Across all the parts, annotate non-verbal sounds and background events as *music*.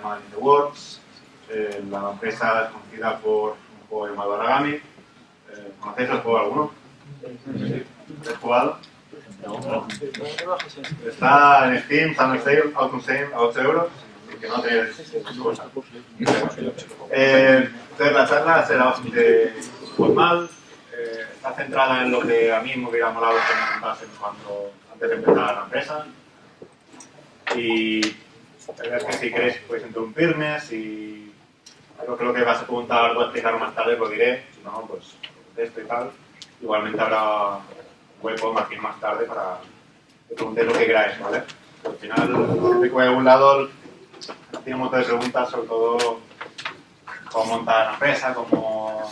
llamada In the Works. Eh, la empresa es conocida por un juego llamado Aragami. Eh, ¿Conocéis el juego alguno? Sí. ¿Lo habéis jugado? Está en Steam, está en sale, out on sale, a 8 euros. Así que no. Eh, entonces la charla será bastante formal. eh, está centrada en lo que a mí me hubiera molado que me contasen cuando, antes de empezar la empresa. Y es que si queréis podéis interrumpirme, si algo lo que vas a preguntar o a explicar más tarde lo diré, si no, pues esto y tal. Igualmente habrá hueco más bien más tarde para que preguntéis lo que queráis, ¿vale? Al final, a algún lado, tiene un montón de preguntas, sobre todo cómo montar la empresa, cómo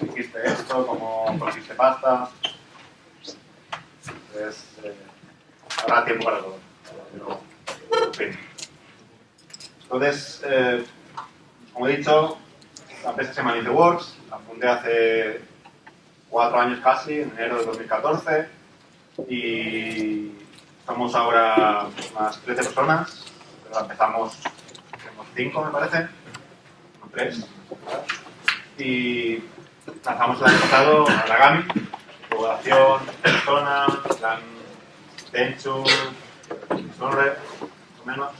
hiciste esto, cómo conseguiste pasta. Entonces, eh, habrá tiempo para todo. Pero, en fin. Entonces, eh, como he dicho, la empresa se llama Works, la fundé hace cuatro años casi, en enero de 2014, y somos ahora unas 13 personas, pero empezamos, somos 5 me parece, o 3, y lanzamos el año pasado Aragami, población, persona, plan Tenchu, Sonre, menos,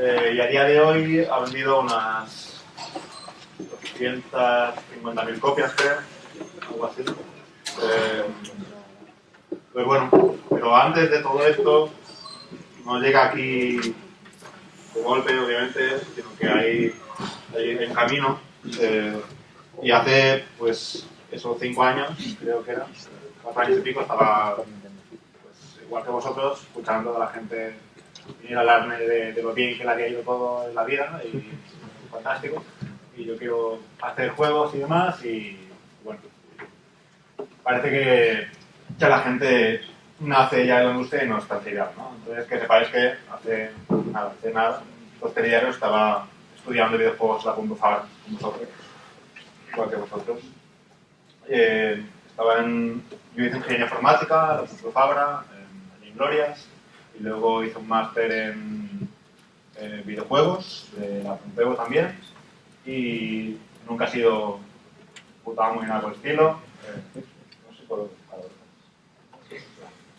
eh, y a día de hoy ha vendido unas 250.000 copias, creo, algo así. Eh, pues bueno, pero antes de todo esto, no llega aquí de golpe, obviamente, sino que hay, en camino. eh, y hace, pues, esos cinco años, creo que era, cuatro años y pico, estaba, pues, igual que vosotros, escuchando a la gente venir hablarme de, lo bien que le había ido todo en la vida, y *laughs* fantástico. Y yo quiero hacer juegos y demás, y bueno, parece que, que la gente nace ya en la industria y no está tirado, ¿no? Entonces, que sepáis que hace nada, hace nada, dos telediarios estaba estudiando videojuegos la Punto Fabra con vosotros, igual que vosotros. Eh, estaba en, yo hice ingeniería informática, la Punto Fabra, en, en Inglorias, y luego hice un máster en eh, videojuegos, de la Pompeu también, y nunca he sido putado muy nada por el estilo. Eh, no sé por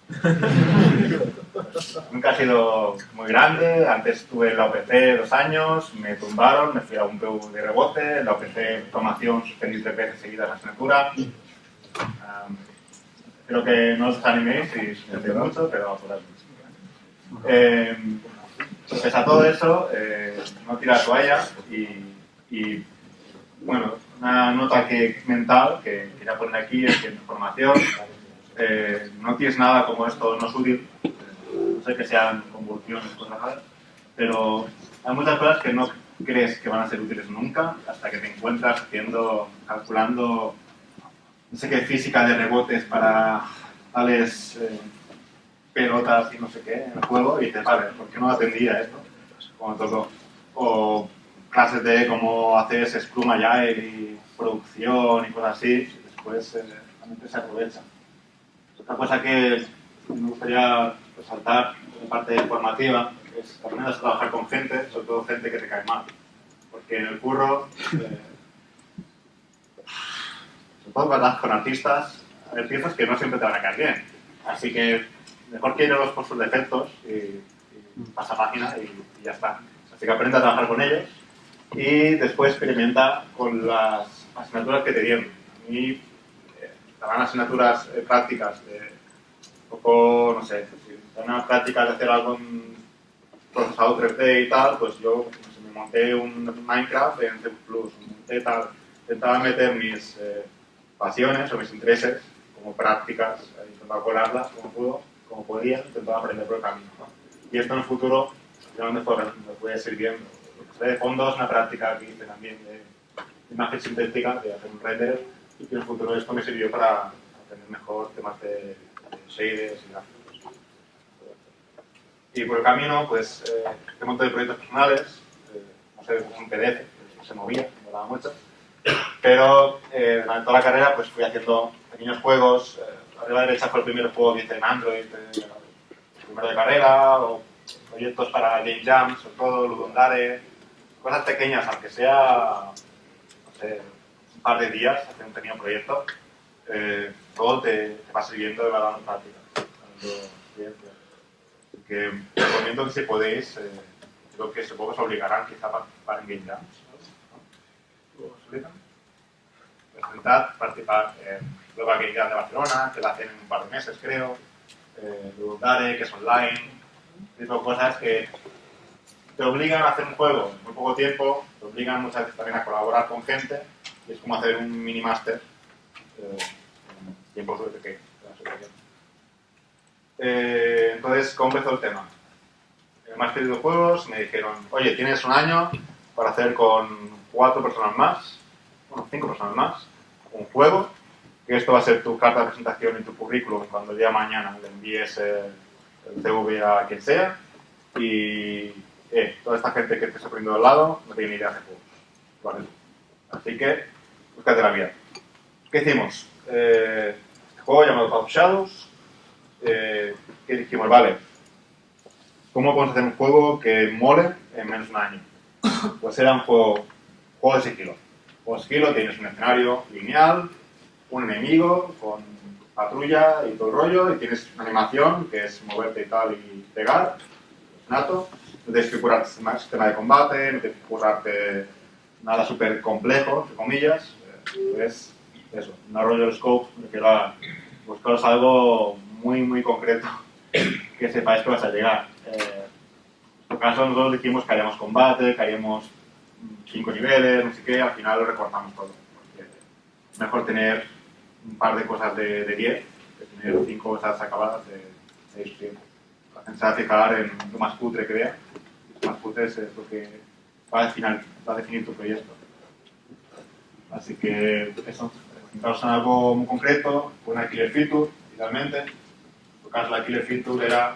*laughs* Nunca ha sido muy grande. Antes estuve en la OPC dos años, me tumbaron, me fui a un PU de rebote. En la OPC, formación, suspendí tres veces seguidas la asignatura. Um, creo que no os desaniméis si suspendí mucho, pero por ahí. Eh, pese a todo eso, eh, no tira la toalla y, bueno, una nota que, mental que quería poner aquí es que en formación eh, no tienes nada como esto, no es útil, eh, no sé que sean convulsiones, cosas raras, pero hay muchas cosas que no crees que van a ser útiles nunca hasta que te encuentras haciendo, calculando, no sé qué física de rebotes para tales pelotas y no sé qué en el juego y dices, vale, ¿por qué no atendía esto? Como todo. O clases de cómo hacer Scrum Agile y producción y cosas así, después eh, la mente se aprovecha. Otra cosa que me gustaría resaltar en parte formativa es que aprendas a trabajar con gente, sobre todo gente que te cae mal. Porque en el curro, eh, sobre todo cuando con artistas, hay piezas que no siempre te van a caer bien. Así que mejor que irlos por sus defectos y, y pasa página y, y ya está. Así que aprende a trabajar con ellos y después experimenta con las asignaturas que te dieron. A mí eh, asignaturas eh, prácticas de un poco, no sé, si dan unas prácticas de hacer algo en procesado 3D y tal, pues yo no sé, me monté un Minecraft en C++, monté tal, intentaba meter mis eh, pasiones o mis intereses como prácticas, eh, intentaba colarlas como pudo, como podía, intentaba aprender por el camino. ¿no? Y esto en el futuro realmente fue, me puede sirviendo. De fondo es una práctica que hice también de imagen sintética, de hacer un render, y que en el futuro esto me sirvió para aprender mejor temas de, de shaders y gráficos. Y por el camino, pues, eh, un montón de proyectos personales, eh, no sé, un PDF, que se movía, me daba mucho. Pero eh, durante toda la carrera, pues fui haciendo pequeños juegos. Eh, a la derecha fue el primer juego que hice en Android, eh, primero de carrera, o proyectos para Game Jam, sobre todo, Ludondare, cosas pequeñas, aunque sea, no sé, un par de días, hacer un pequeño proyecto, eh, todo te, te, va sirviendo va dando práctica. Que recomiendo que si podéis, eh, creo que supongo que os obligarán quizá a participar en Game Jams. ¿no? ¿Os obligan? Presentar, participar en Game Jam de Barcelona, que la hacen en un par de meses creo, eh, Dare, que es online, tipo cosas que te obligan a hacer un juego en muy poco tiempo, te obligan muchas veces también a colaborar con gente, y es como hacer un mini máster eh, en tiempo súper pequeño. Eh, entonces, ¿cómo empezó el tema? En el máster de me dijeron, oye, tienes un año para hacer con cuatro personas más, bueno, cinco personas más, un juego, que esto va a ser tu carta de presentación y tu currículum cuando el día de mañana le envíes el, CV a quien sea, y eh, toda esta gente que te está poniendo al lado no tiene ni idea de juegos. Vale. Así que, búscate la vida. ¿Qué hicimos? Eh, este juego llamado Path Shadows, eh, que dijimos, vale, ¿cómo podemos hacer un juego que mole en menos de un año? Pues era un juego, juego de sigilo. Juego de sigilo, tienes un escenario lineal, un enemigo con patrulla y todo el rollo, y tienes una animación que es moverte y tal y pegar, nato no tienes que curarte sistema de combate, no tienes que curarte nada súper complejo, entre comillas. Es eso, un rollo scope que era buscaros algo muy, muy concreto *coughs* que sepáis que vas a llegar. Eh, en este caso, nosotros dijimos que haríamos combate, que haríamos cinco niveles, no sé qué, al final lo recortamos todo. Mejor tener un par de cosas de 10 que tener cinco cosas acabadas de 6 o 7. La gente se va a en lo más cutre que vea más putres es lo que va a, definir, va a definir tu proyecto. Así que eso, centraros en algo muy concreto, una killer feature, idealmente. En tu caso la killer feature era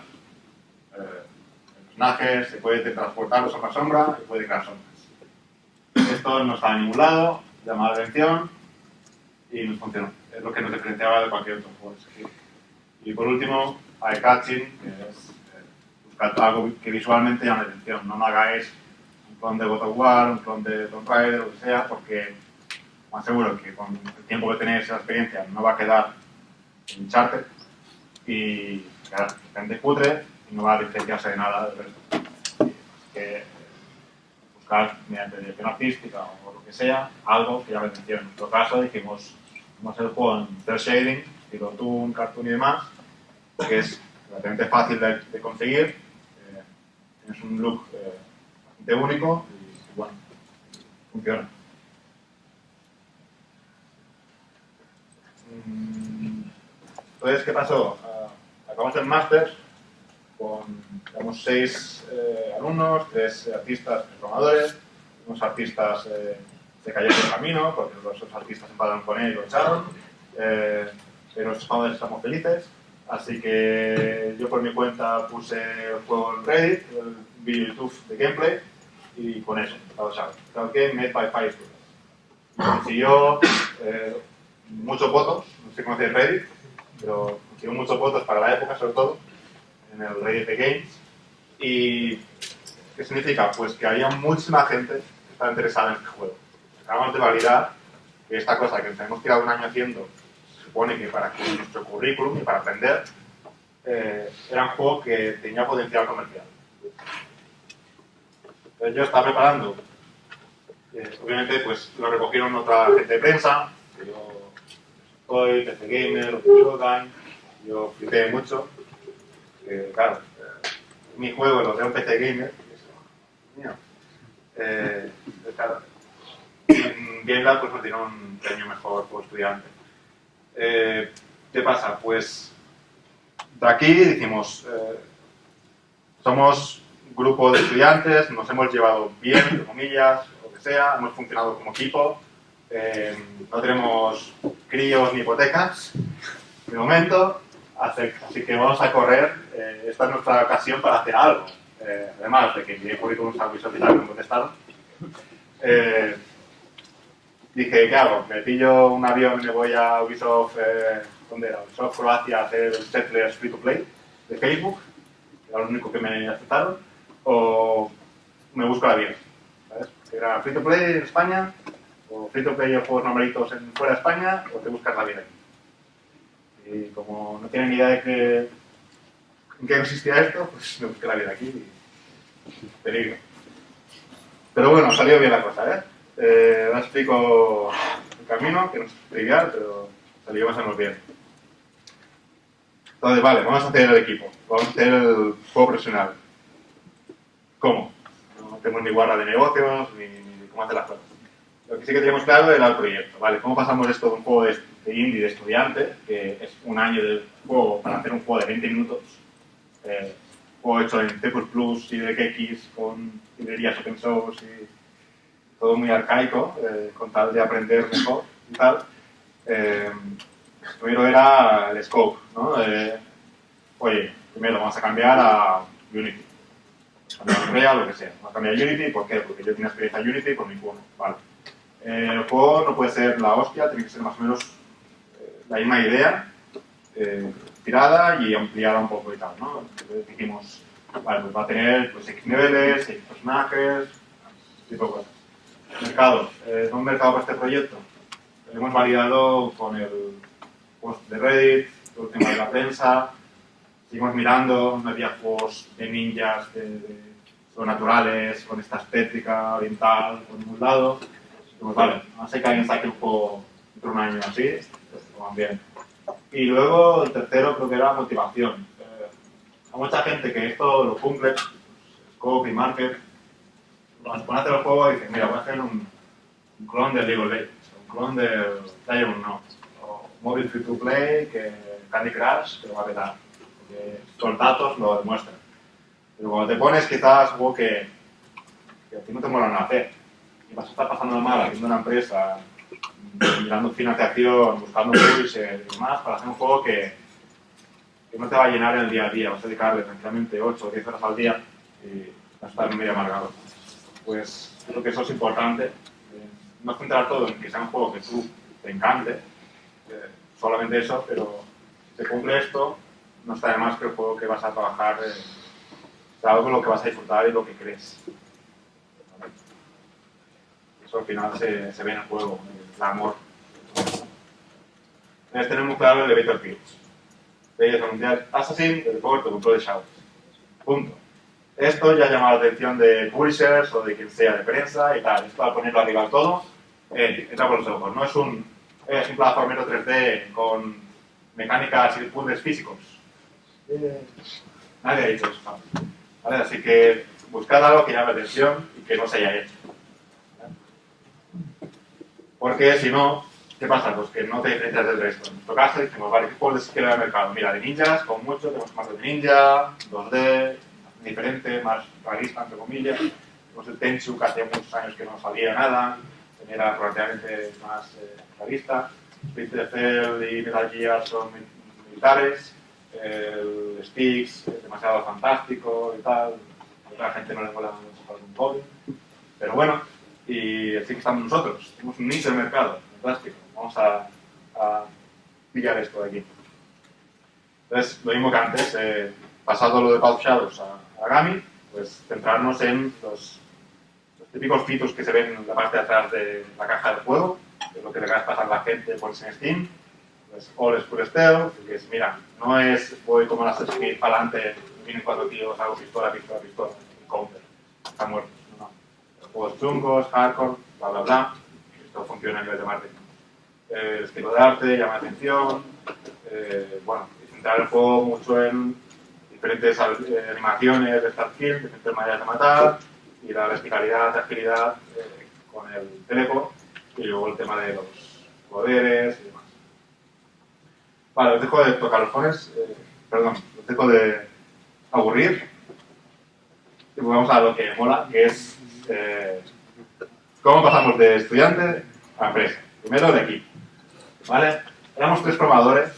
eh, el personaje se puede transportar de sombra a sombra y puede crear sombras. Esto no está en ningún lado, llama la atención y nos funcionó. Es lo que nos diferenciaba de cualquier otro juego. Y por último, eye catching, que es algo que visualmente llame la atención. No me hagáis un clon de God of War, un clon de Tomb Raider, lo que sea, porque más seguro que con el tiempo que tenéis esa experiencia no va a quedar en charter y claro, gente cutre y no va a diferenciarse de nada del resto. Así que buscar mediante dirección artística o lo que sea, algo que llame la atención. En nuestro caso dijimos, vamos el juego en cel shading, estilo Toon, Cartoon y demás, que es relativamente fácil de, conseguir es un look eh, bastante único y, bueno, funciona. Mm, entonces, ¿qué pasó? Uh, acabamos el máster con digamos, seis eh, alumnos, tres artistas programadores, unos artistas eh, se cayeron el camino porque los artistas se con él y lo echaron, eh, pero los españoles estamos felices. Así que yo por mi cuenta puse el juego en Reddit, el vídeo YouTube de gameplay, y con eso, Cloud Game Made by Fire Consiguió eh, muchos votos, no sé cómo hacer Reddit, pero consiguió muchos votos para la época, sobre todo, en el Reddit de Games. ¿Y qué significa? Pues que había muchísima gente que estaba interesada en este juego. Acabamos de validar que esta cosa que nos hemos tirado un año haciendo supone que para nuestro currículum y para aprender, eh, era un juego que tenía potencial comercial. Entonces yo estaba preparando, eh, obviamente pues lo recogieron otra gente de prensa, que yo soy, PC Gamer, Showtime, yo flipé mucho, que claro, eh, mi juego lo de un PC Gamer, mío, eh, claro, en GameLab pues me dieron un premio mejor como estudiante. Eh, ¿Qué pasa? Pues de aquí decimos, eh, somos grupo de estudiantes, nos hemos llevado bien, entre comillas, lo que sea, hemos funcionado como equipo, eh, no tenemos críos ni hipotecas, de momento, así que vamos a correr, esta es nuestra ocasión para hacer algo. además de que mi currículum algo y me han contestado dije, ¿qué hago? Me pillo un avión y me voy a Ubisoft, eh, ¿dónde era? Ubisoft Croacia a hacer el Settlers Free to Play de Facebook, era lo único que me aceptaron, o me busco la vida. ¿sabes? Era free to play en España, o free to play o juegos normalitos en, fuera de España, o te buscas la vida aquí. Y como no tienen ni idea de que, en qué consistía esto, pues me busqué la vida aquí y peligro. Pero bueno, salió bien la cosa, ¿eh? Eh ahora explico el camino, que no es trivial, pero salió más o menos bien. Entonces, vale, vamos a hacer el equipo, vamos a hacer el juego profesional. ¿Cómo? No tenemos ni guarda de negocios, ni, cómo hacer las cosas. Lo que sí que teníamos claro era el proyecto, ¿vale? ¿Cómo pasamos esto de un juego de, indie de estudiante, que es un año de juego para hacer un juego de 20 minutos, eh, juego hecho en C++ y DX con librerías open source y todo muy arcaico, eh, con tal de aprender mejor y tal. Eh, primero era el scope, ¿no? oye, primero vamos a cambiar a Unity, a Unreal, lo que sea. Vamos a cambiar a Unity, ¿por qué? Porque yo tengo experiencia en Unity por mi juego. Eh, el juego no puede ser la hostia, tiene que ser más o menos la misma idea, tirada y ampliada un poco y tal, ¿no? Entonces dijimos, vale, pues va a tener pues, X niveles, X personajes, tipo de cosas. Mercado, eh, ¿un mercado para este proyecto? Lo hemos validado con el post de Reddit, todo el tema de la prensa, seguimos mirando, no había juegos de ninjas, de, de sobrenaturales, con esta estética oriental por ningún lado. Pues vale, no sé que alguien saque un juego dentro de un año así, pues van bien. Y luego el tercero creo que era motivación. Eh, hay mucha gente que esto lo cumple, pues, Scope y Market, cuando se pone el juego dicen, mira, voy a hacer un, clon de League of Legends, un clon de Diamond No, o móvil free to play, que Candy Crush, que lo va a petar, porque los datos lo demuestran. Pero cuando te pones quizás juego que, que a ti no te mola nada hacer, y vas a estar pasando mal haciendo una empresa, mirando financiación, buscando publisher y demás, para hacer un juego que, que no te va a llenar en el día a día, vas a dedicarle tranquilamente 8 o 10 horas al día y vas a estar medio amargado pues creo que eso es importante. Eh, no centrar todo en que sea un juego que tú te encante, eh, solamente eso, pero si se cumple esto, no está de más que el juego que vas a trabajar eh, sea algo lo que vas a disfrutar y lo que crees. Eso al final se, ve en el juego, el amor. Tener muy claro el elevator pitch. Debes anunciar Assassin, el juego te control de Shadows. Punto. Esto ya llama la atención de publishers o de quien sea de prensa y tal. Esto al ponerlo arriba todo, eh, entra por los ojos. No es un, es un plataformero 3D con mecánicas y puzzles físicos. Eh, nadie ha dicho eso. Así que buscad algo que llame la atención y que no se haya hecho. Porque si no, ¿qué pasa? Pues que no te diferencias del resto. En nuestro caso decimos, vale, ¿qué juegos quiero el mercado? Mira, de ninjas, con mucho, tenemos más de ninja, 2D, diferente, más realista, entre comillas. Tenemos el Tenchu, que hacía muchos años que no salía nada, era relativamente más eh, realista. Splinter Cell y Metal Gear son militares. El Styx es demasiado fantástico y tal. A otra gente no le mola un poco. Pero bueno, y así que estamos nosotros. Tenemos un nicho de mercado, fantástico. Vamos a, a pillar esto de aquí. Entonces, lo mismo que antes, eh, pasado lo de Path Shadows a, Gami, pues centrarnos en los, típicos fitos que se ven en la parte de atrás de la caja del juego, que es lo que le a pasar a la gente por en Steam. Pues All is Pure Stealth, que es, mira, no es voy como las Assassin's para adelante, vienen cuatro tíos, hago pistola, pistola, pistola, y counter, está muerto. No, Juegos chungos, hardcore, bla, bla, bla. Esto funciona a nivel de marketing. Eh, estilo de arte llama la atención. Eh, bueno, y centrar el juego mucho en diferentes eh, animaciones de start kill, diferentes maneras de matar, y la verticalidad, agilidad eh, con el teléfono, y luego el tema de los poderes y demás. Vale, os dejo de tocar los fones, eh, perdón, os dejo de aburrir, y vamos a lo que mola, que es cómo pasamos de estudiante a empresa. Primero el equipo, ¿vale? Éramos tres programadores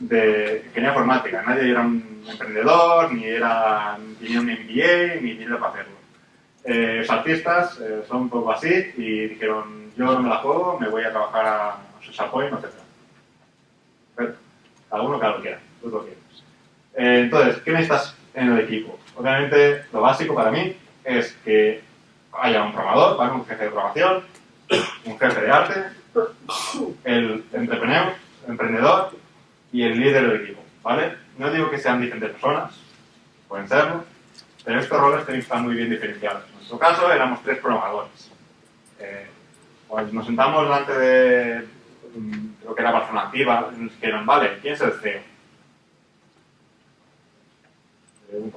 de ingeniería informática, nadie era un emprendedor, ni era ni un MBA, ni dinero para hacerlo. Eh, los artistas eh, son un poco así y dijeron, yo no me la juego, me voy a trabajar a Social Point, etc. Cada uno cada lo quiera, tú lo quieres. Eh, entonces, ¿qué necesitas en el equipo? Obviamente, lo básico para mí es que haya un programador, ¿vale? un jefe de programación, un jefe de arte, el entrepreneur, emprendedor y el líder del equipo. ¿vale? No digo que sean diferentes personas, pueden serlo, pero estos roles estar muy bien diferenciados. En nuestro caso éramos tres programadores. Eh, pues nos sentamos delante de, mm, creo que era Barcelona Activa, nos dijeron, vale, ¿quién es el CEO? Eh,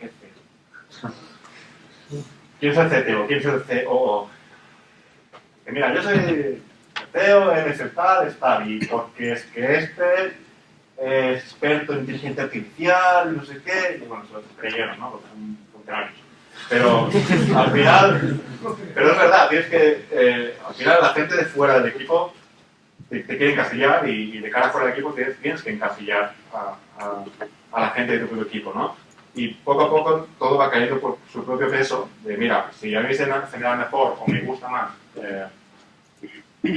¿qué es CEO? *laughs* ¿Quién es el CTO? ¿Quién es el COO? Que mira, yo soy CEO, eres el tal, y porque es que este es experto en inteligencia artificial, no sé qué, y bueno, se lo creyeron, ¿no? Porque son funcionarios. Pero *laughs* al final, pero es verdad, tienes que, eh, al final la gente de fuera del equipo te, te quiere encasillar y, y, de cara fuera del equipo tienes, tienes que encasillar a, a, a, la gente de tu equipo, ¿no? Y poco a poco todo va cayendo por su propio peso de, mira, si a mí se me, se me da mejor o me gusta más eh,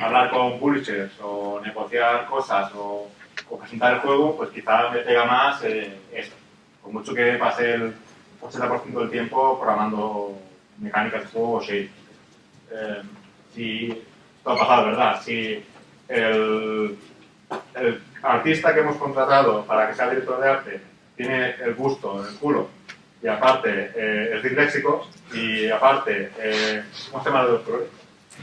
hablar con publishers o negociar cosas o, o, presentar el juego, pues quizá me pega más eh, esto. Con mucho que pase el 80% del tiempo programando mecánicas de juego o shade. Eh, si esto ha pasado, ¿verdad? Si el, el, artista que hemos contratado para que sea director de arte tiene el gusto en el culo y aparte eh, es disléxico y aparte, eh, ¿cómo se llama el doctor?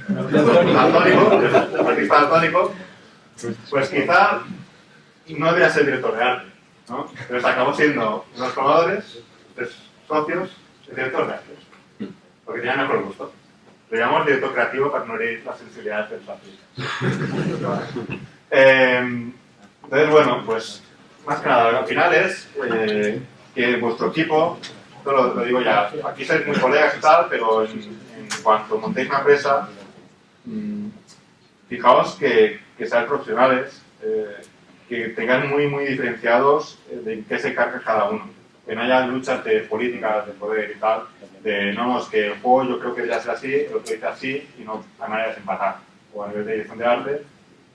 Daltónico, el artista daltónico, pues quizá no debería ser director de arte, ¿no? Entonces acabó siendo unos programadores, tres socios, el director de arte, porque tenía mejor gusto. Le llamamos director creativo para no herir las sensibilidades de los artistas. eh, entonces, bueno, pues más que nada, al final es eh, que vuestro equipo, esto lo, digo ya, aquí sois muy colegas y tal, pero en, cuanto montéis una empresa, mmm, fijaos que, que sean profesionales, eh, que tengan muy, muy diferenciados de qué se carga cada uno. Que no haya luchas de políticas, de poder y tal, de no, es que el juego yo creo que debería ser así, el otro dice así y no hay manera de desempatar. O a nivel de dirección de arte,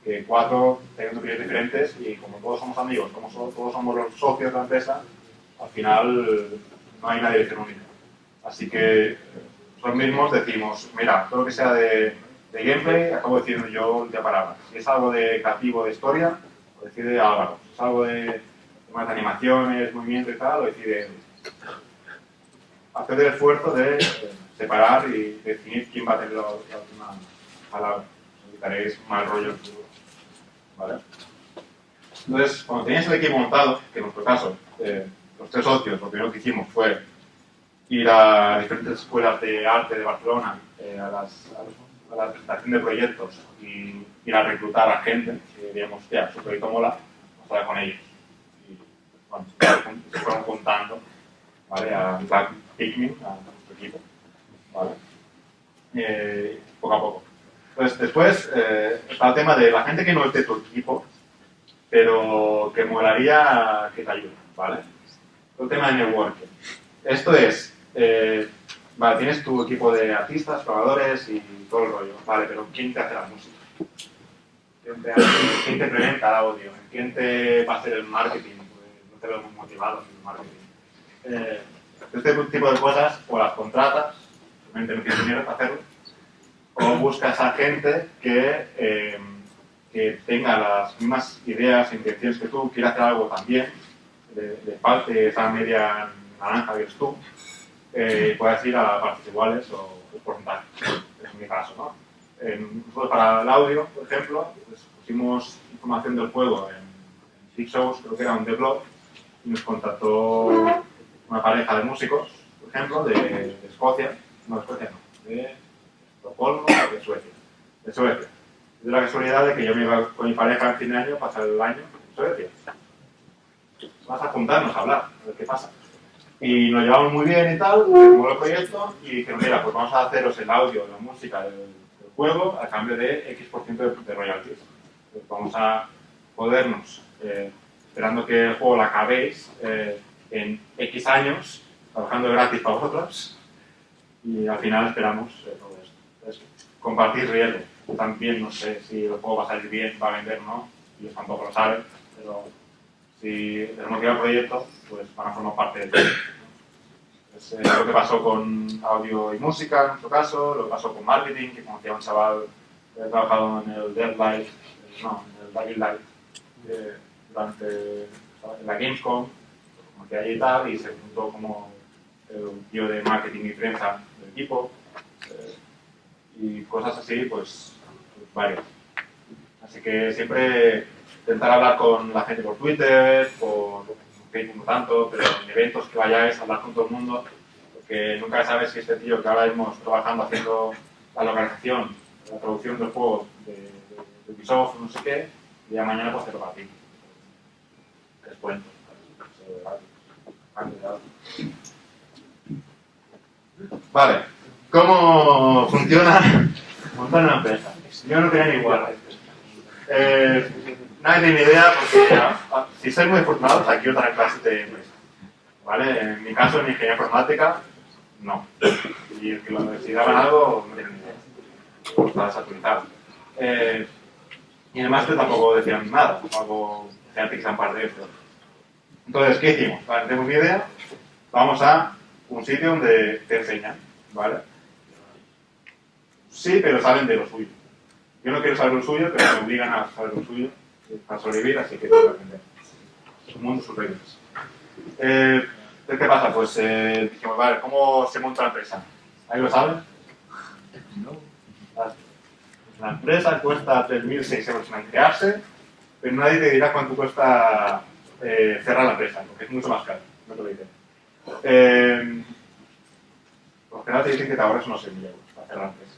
que cuatro tengan opiniones diferentes y como todos somos amigos, como todos somos los socios de la empresa, al final no hay una dirección única. Así que nosotros mismos decimos, mira, todo lo que sea de, de gameplay, acabo diciendo yo de palabras. Si es algo de creativo de historia, lo decide Álvaro. Si es algo de temas de animaciones, movimiento y tal, lo decide hacer el esfuerzo de separar y definir quién va a tener la, última palabra. Evitaréis mal rollo. ¿Vale? Entonces, cuando teníais el equipo montado, que en nuestro caso, eh, los tres socios, lo primero que hicimos fue ir a diferentes escuelas de arte de Barcelona, eh, a, las, la presentación de proyectos y ir a reclutar a gente que digamos, ya, su proyecto mola, vamos a hablar con ellos. Y se fueron juntando, ¿vale? A Black Pikmin, a nuestro equipo. Eh, poco a poco. Pues después eh, está el tema de la gente que no es de tu equipo, pero que molaría que te ayude, ¿vale? El tema de networking. Esto es, eh, vale, tienes tu equipo de artistas, programadores y todo el rollo, vale, pero ¿quién te hace la música? ¿Quién te, hace, ¿quién te implementa el audio? ¿Quién te va a hacer el marketing? Pues no te veo muy motivado en el marketing. Eh, este tipo de cosas o las contratas, simplemente no tienes dinero para hacerlo, o buscas a gente que, eh, que tenga las mismas ideas e intenciones que tú, quiera hacer algo también, de, de parte esa media naranja que eres tú, eh, puedes ir a partes iguales o, porcentaje, en mi caso. ¿no? En, para el audio, por ejemplo, pues pusimos información del juego en, en Six Shows, creo que era un blog, y nos contactó una pareja de músicos, por ejemplo, de, Escocia, no de Escocia, no, de Estocolmo de Suecia. De Suecia. De la casualidad de que yo me iba con mi pareja al fin de año, pasar el año en Suecia. Vas a juntarnos a hablar, a ver qué pasa. Y nos llevamos muy bien y tal, como el proyecto, y dijeron, mira, pues vamos a haceros el audio, la música del, del juego a cambio de X% de, de royalties. Pues vamos a podernos, eh, esperando que el juego lo acabéis eh, en X años, trabajando gratis para vosotros, y al final esperamos eh, todo esto. Entonces, compartir riesgo. También no sé si el juego va a salir bien, va a vender o no, ellos tampoco lo saben, pero si les motiva el proyecto, pues van a formar parte del proyecto. Es eh, lo que pasó con audio y música, en nuestro caso, lo que pasó con marketing, que conocía un chaval que había trabajado en el Deadlight, eh, no, en el Dying Light, eh, durante la Gamescom, que allí y tal, y se juntó como el tío de marketing y prensa del equipo, y cosas así, pues varias. Así que siempre intentar hablar con la gente por Twitter, por Facebook no tanto, pero en eventos que vayáis a hablar con todo el mundo, porque nunca sabes si este tío que ahora mismo trabajando haciendo la localización, la producción del juego de, de, de Ubisoft, no sé qué, y ya mañana pues te toca a ti. Les cuento. Vale, ¿cómo funciona montar una empresa? Yo no tenía ni igual. Eh, nadie tiene ni idea porque si sois muy afortunados, aquí otra clase de empresa. ¿Vale? En mi caso, en ingeniería informática, no. Y el que lo necesitaban algo, no tiene ni idea. Está desactualizado. Eh, y el máster tampoco decían nada, algo gente que han parte de esto. Entonces, ¿qué hicimos? Vale, tenemos ni idea, vamos a un sitio donde te enseñan, ¿vale? Sí, pero saben de lo suyo. Yo no quiero saber lo suyo, pero me obligan a saber lo suyo para sobrevivir, así que que aprender. Un mundo sus reglas. Eh, ¿Qué pasa? Pues eh, dijimos, vale, ¿cómo se monta la empresa? ¿Ahí lo saben? No. La empresa cuesta 3.600 euros crearse, pero nadie te dirá cuánto cuesta eh, cerrar la empresa, porque es mucho más caro, no te lo dicen. Eh, por general te dicen que te ahorras unos 6.000 euros para cerrar la empresa.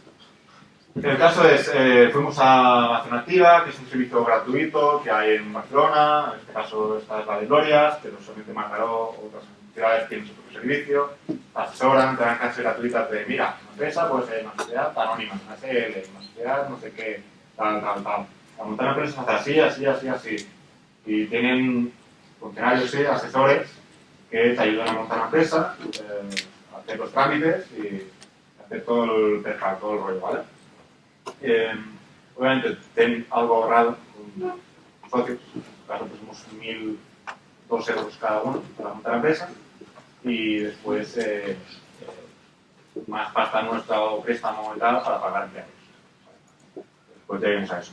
El caso es, eh, fuimos a Acción Activa, que es un servicio gratuito que hay en Barcelona, en este caso esta es la de Glorias, pero solamente Mataró, otras ciudades tienen su propio servicio, asesoran, te dan clases gratuitas de, mira, una empresa puede ser una sociedad anónima, una SL, una sociedad no sé qué, tal, tal, tal. Para montar una empresa se hace así, así, así, así. Y tienen funcionarios y asesores que te ayudan a montar una empresa, eh, a hacer los trámites y hacer todo el, todo el rollo, ¿vale? Eh, obviamente, ten algo ahorrado con socios, en este caso pusimos 1.002 euros cada uno para montar la empresa y después eh, eh, más pasta nuestra o préstamo y para pagar empleados. Después lleguemos a eso.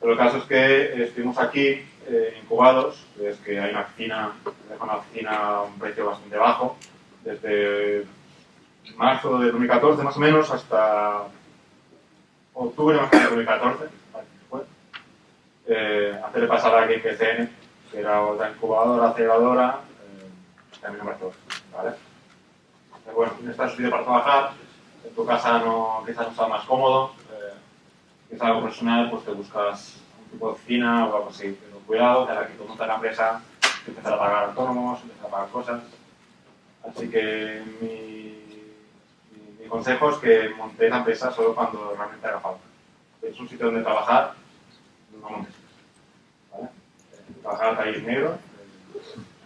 Pero el caso es que estuvimos aquí eh, incubados, es que hay una oficina, una oficina a un precio bastante bajo, desde marzo de 2014 más o menos hasta octubre más o menos de 2014, fue, eh, hacerle pasar a Game PCN, que era otra incubadora, aceleradora, eh, también en Barcelona, ¿vale? Pero bueno, necesitas un sitio para trabajar, en tu casa no, quizás no sea más cómodo, eh, quizás algo personal, pues te buscas un tipo de oficina o algo así, pero cuidado, ahora que tú montas la empresa, empezar a pagar autónomos, empezar a pagar cosas, así que mi mi consejo es que montéis la empresa solo cuando realmente haga falta. Es un sitio donde trabajar, no montes. ¿vale? Eh, trabajar ahí en negro, eh,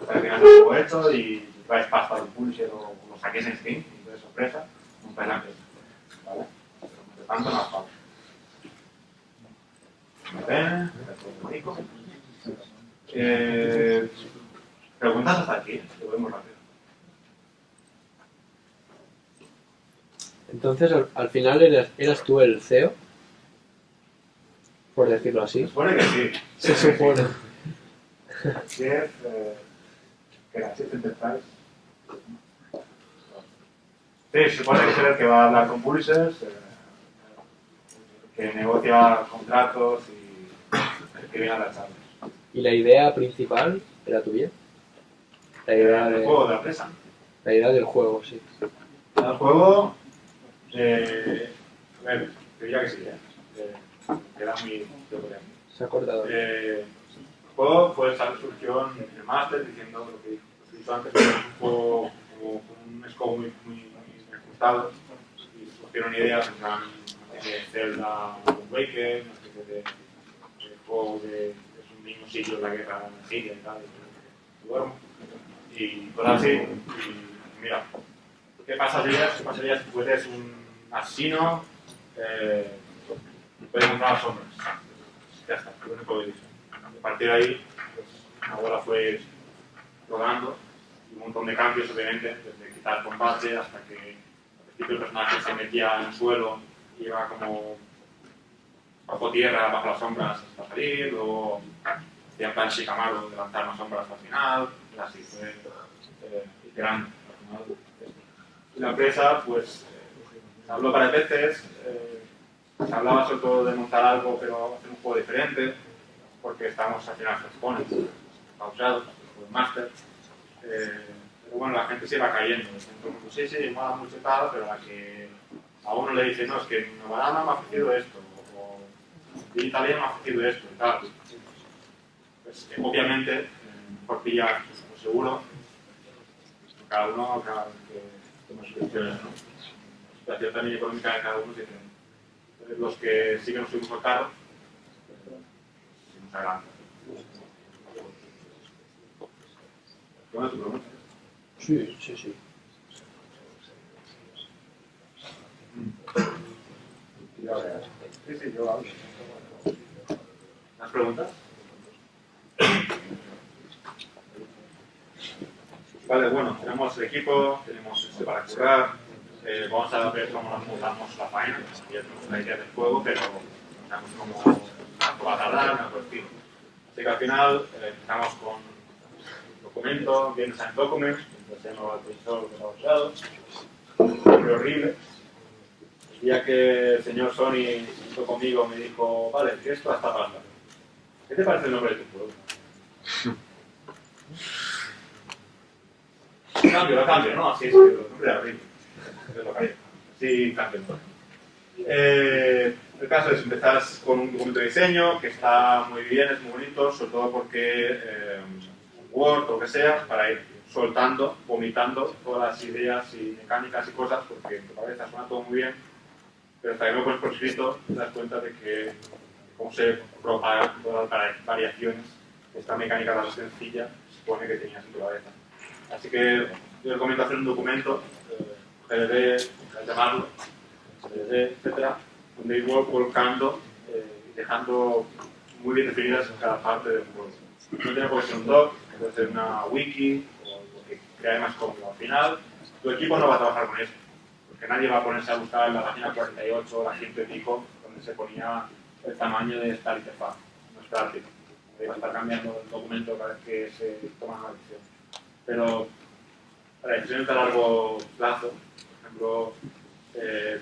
hasta que el juego hecho y traes pasta del publisher o lo saques en Steam, y de sorpresa, montáis la empresa. ¿vale? Pero tanto hace falta. Eh, preguntas hasta aquí, voy muy rápido. Entonces, al, al final eras, eras tú el CEO, por decirlo Se así. supone que sí. Se supone. Chef, eh, que era Chef Enterprise. Sí, se supone que es el que va a hablar con publishers, eh, que negocia contratos y que viene a las charlas. ¿Y la idea principal era tuya? La idea, El de, juego de la empresa. la idea del juego, sí. El juego, eh, a ver, te diría que sí, eh. Eh, que era muy teoría. Se ha cortado. Eh, el juego fue esa surgió en el máster diciendo lo que he dicho antes, que era un juego como con un scope muy, muy, muy ajustado y surgieron ideas en plan de Zelda, Waker, una especie de, de juego de es un niño siglo en la guerra en Siria y tal, y, duermo, y cosas así. Y mira, ¿qué pasaría, qué pasaría si fueres un asesino? Eh, puedes encontrar las sombras. Ya está, lo único que dice. A partir de ahí, pues, la bola fue rodando y un montón de cambios, obviamente, desde quitar combate hasta que al principio el personaje se metía en el suelo y iba como bajo tierra, bajo las sombras hasta salir, luego hacía plan Shikamaru de lanzar las sombras hasta el final, y así fue eh, iterando. la empresa, pues, eh, se habló varias veces, eh, se hablaba sobre todo de montar algo, pero hacer un juego diferente, porque estábamos al final exponentes, pausados, el máster. Eh, pero bueno, la gente se iba cayendo. Entonces, pues, sí, sí, mola mucho tal, pero la que a uno le dice, no, es que Novarama me ha ofrecido esto, o Italia me ha ofrecido esto y tal. Pues eh, obviamente, eh, mejor pillar, pues, seguro, cada uno, cada que toma sus ¿no? Situación también económica de cada uno es diferente. Entonces, los que sí que nos subimos al carro, sin adelante. ¿Cómo es tu pregunta? Sí, sí, sí. ¿Más preguntas? Vale, bueno, tenemos el equipo, tenemos este para currar, eh, vamos a ver cómo nos montamos la faena, ya tenemos una idea del juego, pero no sabemos cómo, cuánto va a tardar, el estilo. Así que al final eh, empezamos con documento, bien design document, enseño al profesor de los usado, fue horrible. El día que el señor Sony hizo conmigo me dijo, vale, que esto hasta pasa. ¿Qué te parece el nombre de tu juego? *laughs* Cambio, lo cambio, ¿no? Así es que el nombre era horrible. Es lo cambio. Sí, cambio. Eh, el caso es, empezás con un documento de diseño que está muy bien, es muy bonito, sobre todo porque eh, Word o lo que sea, para ir soltando, vomitando todas las ideas y mecánicas y cosas, porque en tu cabeza suena todo muy bien, pero hasta que lo pones por escrito te das cuenta de que cómo se propagan todas las variaciones, esta mecánica tan sencilla se supone que tenías en tu cabeza. Así que yo recomiendo hacer un documento, eh, Al llamarlo, GDD, etcétera, donde ir volcando eh, y dejando muy bien definidas cada parte del juego. No tiene por qué ser un doc, puede ser una wiki o lo que crea más cómodo. Al final, tu equipo no va a trabajar con esto, porque nadie va a ponerse a buscar en la página 48 o la 100 y pico, donde se ponía el tamaño de esta interfaz. No es práctico. Va a estar cambiando el documento cada vez que se toma una decisión. Pero para decisiones a largo plazo, por ejemplo, eh,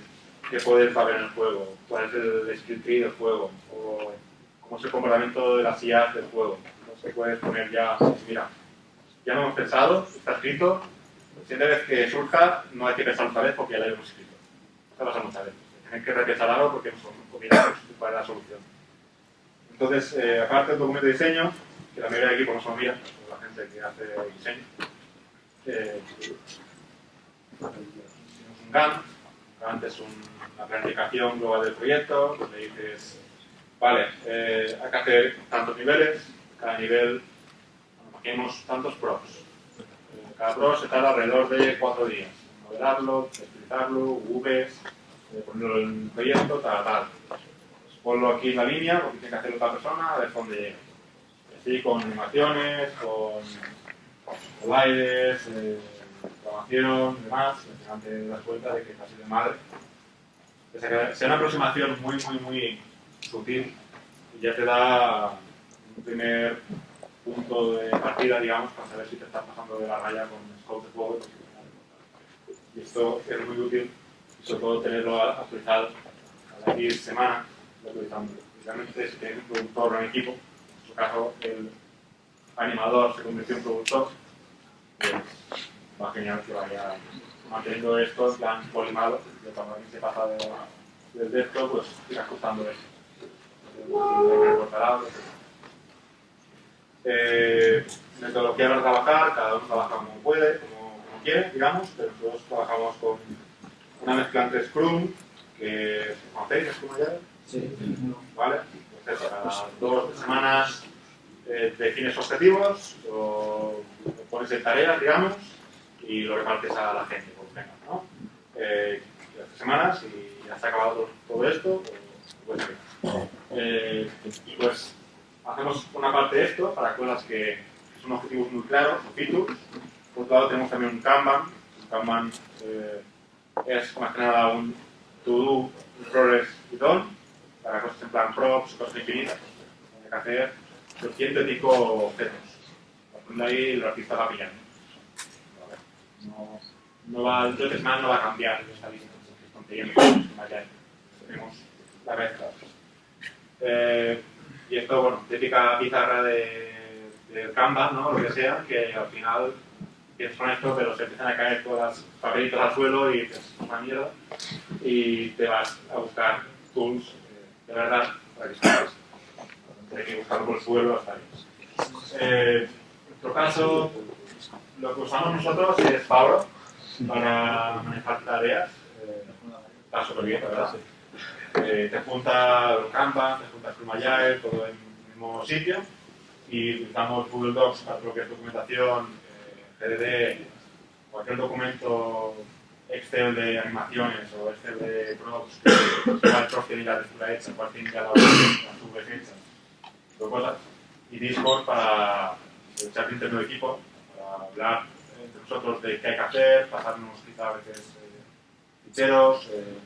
qué poder va a en el juego, cuál es el skill tree del juego, o cómo es el comportamiento de las IAs del juego. Entonces puedes poner ya, mira, ya lo hemos pensado, está escrito, la siguiente vez que surja no hay que pensar otra vez porque ya lo hemos escrito. Esto pasa muchas veces. Tienes que repensar algo porque no son cuál es la solución. Entonces, eh, aparte del documento de diseño, que la mayoría del equipo no se lo mira, la gente que hace diseño, eh, tenemos un Gantt. Gantt es un- una planificación global del proyecto, donde dices, vale, eh, hay que hacer tantos niveles, cada nivel, imaginemos tantos pros. Eh, cada pro se tarda alrededor de cuatro días. Modelarlo, utilizarlo, UVs, eh, ponerlo en el proyecto, tal, tal. Pues ponlo aquí en la línea, porque tiene que hacerlo otra persona, a ver dónde llega. Así con animaciones, con slides, eh, programación, demás, final te das cuenta de que así de madre. O sea, que sea una aproximación muy, muy, muy sutil y ya te da un primer punto de partida, digamos, para saber si te estás pasando de la raya con scope de juego. Y esto es muy útil, y sobre todo tenerlo actualizado cada X semana, lo utilizamos. Y Realmente, si tienes un productor o un equipo, en su caso, el animador se convirtió en productor, pues va genial que vaya manteniendo esto en plan polimado, que cuando alguien se pasa de, desde esto, pues ir ajustando esto. Eh, metodología para trabajar, cada uno trabaja como puede, como, como quiere, digamos, pero nosotros trabajamos con una mezcla entre Scrum, que conocéis Scrum ya, Sí. ¿vale? Entonces, cada dos semanas eh, defines objetivos, o pones digamos, y lo repartes a la gente, pues venga, ¿no? Eh, las semanas y ya se ha acabado todo, esto, pues, pues, eh, y pues hacemos una parte de esto para cosas que son objetivos muy claros, o features, Por otro lado tenemos también un Kanban. Un Kanban eh, es más que nada un to-do, un progress y done, para cosas en plan props, cosas infinitas. Hay que hacer 200 y pico objetos. Cuando ahí el artista va pillando. No, no va, entonces más no va a cambiar esta lista. Tenemos la mezcla. Eh, y esto, bueno, típica pizarra de, de Canva, ¿no? Lo que sea, que al final piensas con esto, pero se empiezan a caer todas las papelitos al suelo y dices, una mierda. Y te vas a buscar tools eh, de verdad para que salgas. Hay que buscarlo por el suelo hasta ahí. Eh, nuestro caso, lo que usamos nosotros es Pablo para manejar tareas. Eh, está súper bien, ¿verdad? Eh, te junta Canva, te junta Scrum Agile, todo en el mismo sitio y utilizamos Google Docs para lo que es documentación, eh, GDD, cualquier documento Excel de animaciones o Excel de el prof tiene la textura hecha, igual tiene la cosas, y Discord para el chat interno de equipo, para hablar entre nosotros de qué hay que hacer, pasarnos quizá a veces eh, ficheros, eh,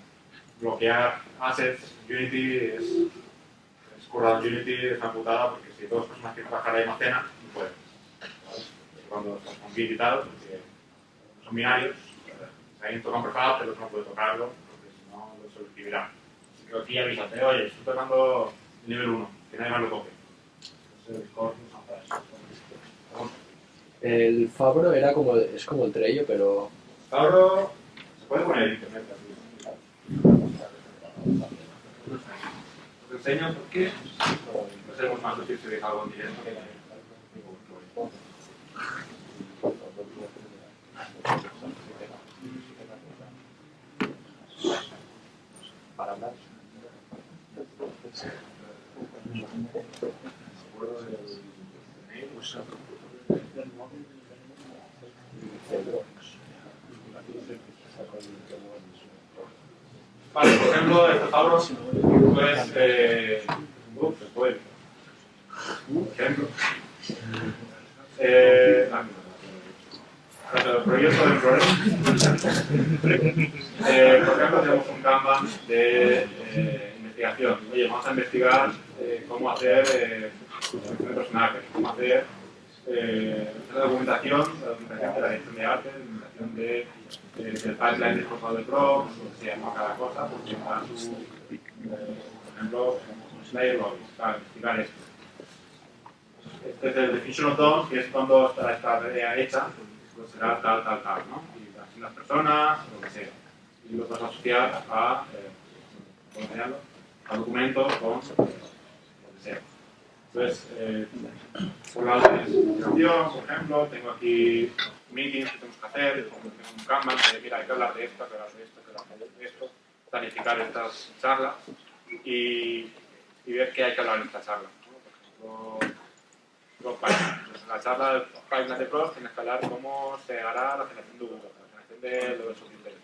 bloquear assets. Unity es, es currado Unity, es una putada porque si dos personas quieren trabajar ahí almacena, no pueden. Cuando estás con Git y tal, porque son binarios, si alguien toca un prefab, el otro no puede tocarlo, porque si no, lo sobreescribirá. Así que aquí avísate, oye, estoy tocando el nivel 1, que nadie más lo toque. Entonces, el no usa para eso. Vamos. El Fabro era como, es como el Trello, pero Ahora se puede poner en internet. Os enseño por qué. No seremos más útiles si dejo algo en directo. para hablar. Vale, por ejemplo, Pablo, pues, eh, pues, por ejemplo, eh, el proyecto del problema. Eh, por ejemplo, tenemos un Kanban de eh, investigación. Oye, vamos a investigar eh, cómo hacer eh, selección de personajes, cómo hacer eh, la documentación, la documentación de la dirección de arte, la documentación de, eh, del pipeline de esforzado de o sea, no cada cosa, porque para su, eh, por ejemplo, Slayer Lobbies, para investigar esto. Este es el definition of done, que es cuando está esta tarea hecha, pues será tal, tal, tal, ¿no? Y así las personas, lo que sea. Y lo puedes asociar a, eh, ¿cómo se llama? A documentos con eh, lo que sea. Entonces, eh, por lado de por ejemplo, tengo aquí meetings que tenemos que hacer, un Kanban de, mira, hay que hablar de esto, hay que hablar de esto, hay que hablar de esto, planificar estas charlas y, ver qué hay que hablar en esta charla. los pipelines. Pues la charla del pipeline de pros tienes que hablar cómo se hará la generación de Google, la generación de lo de subinterés,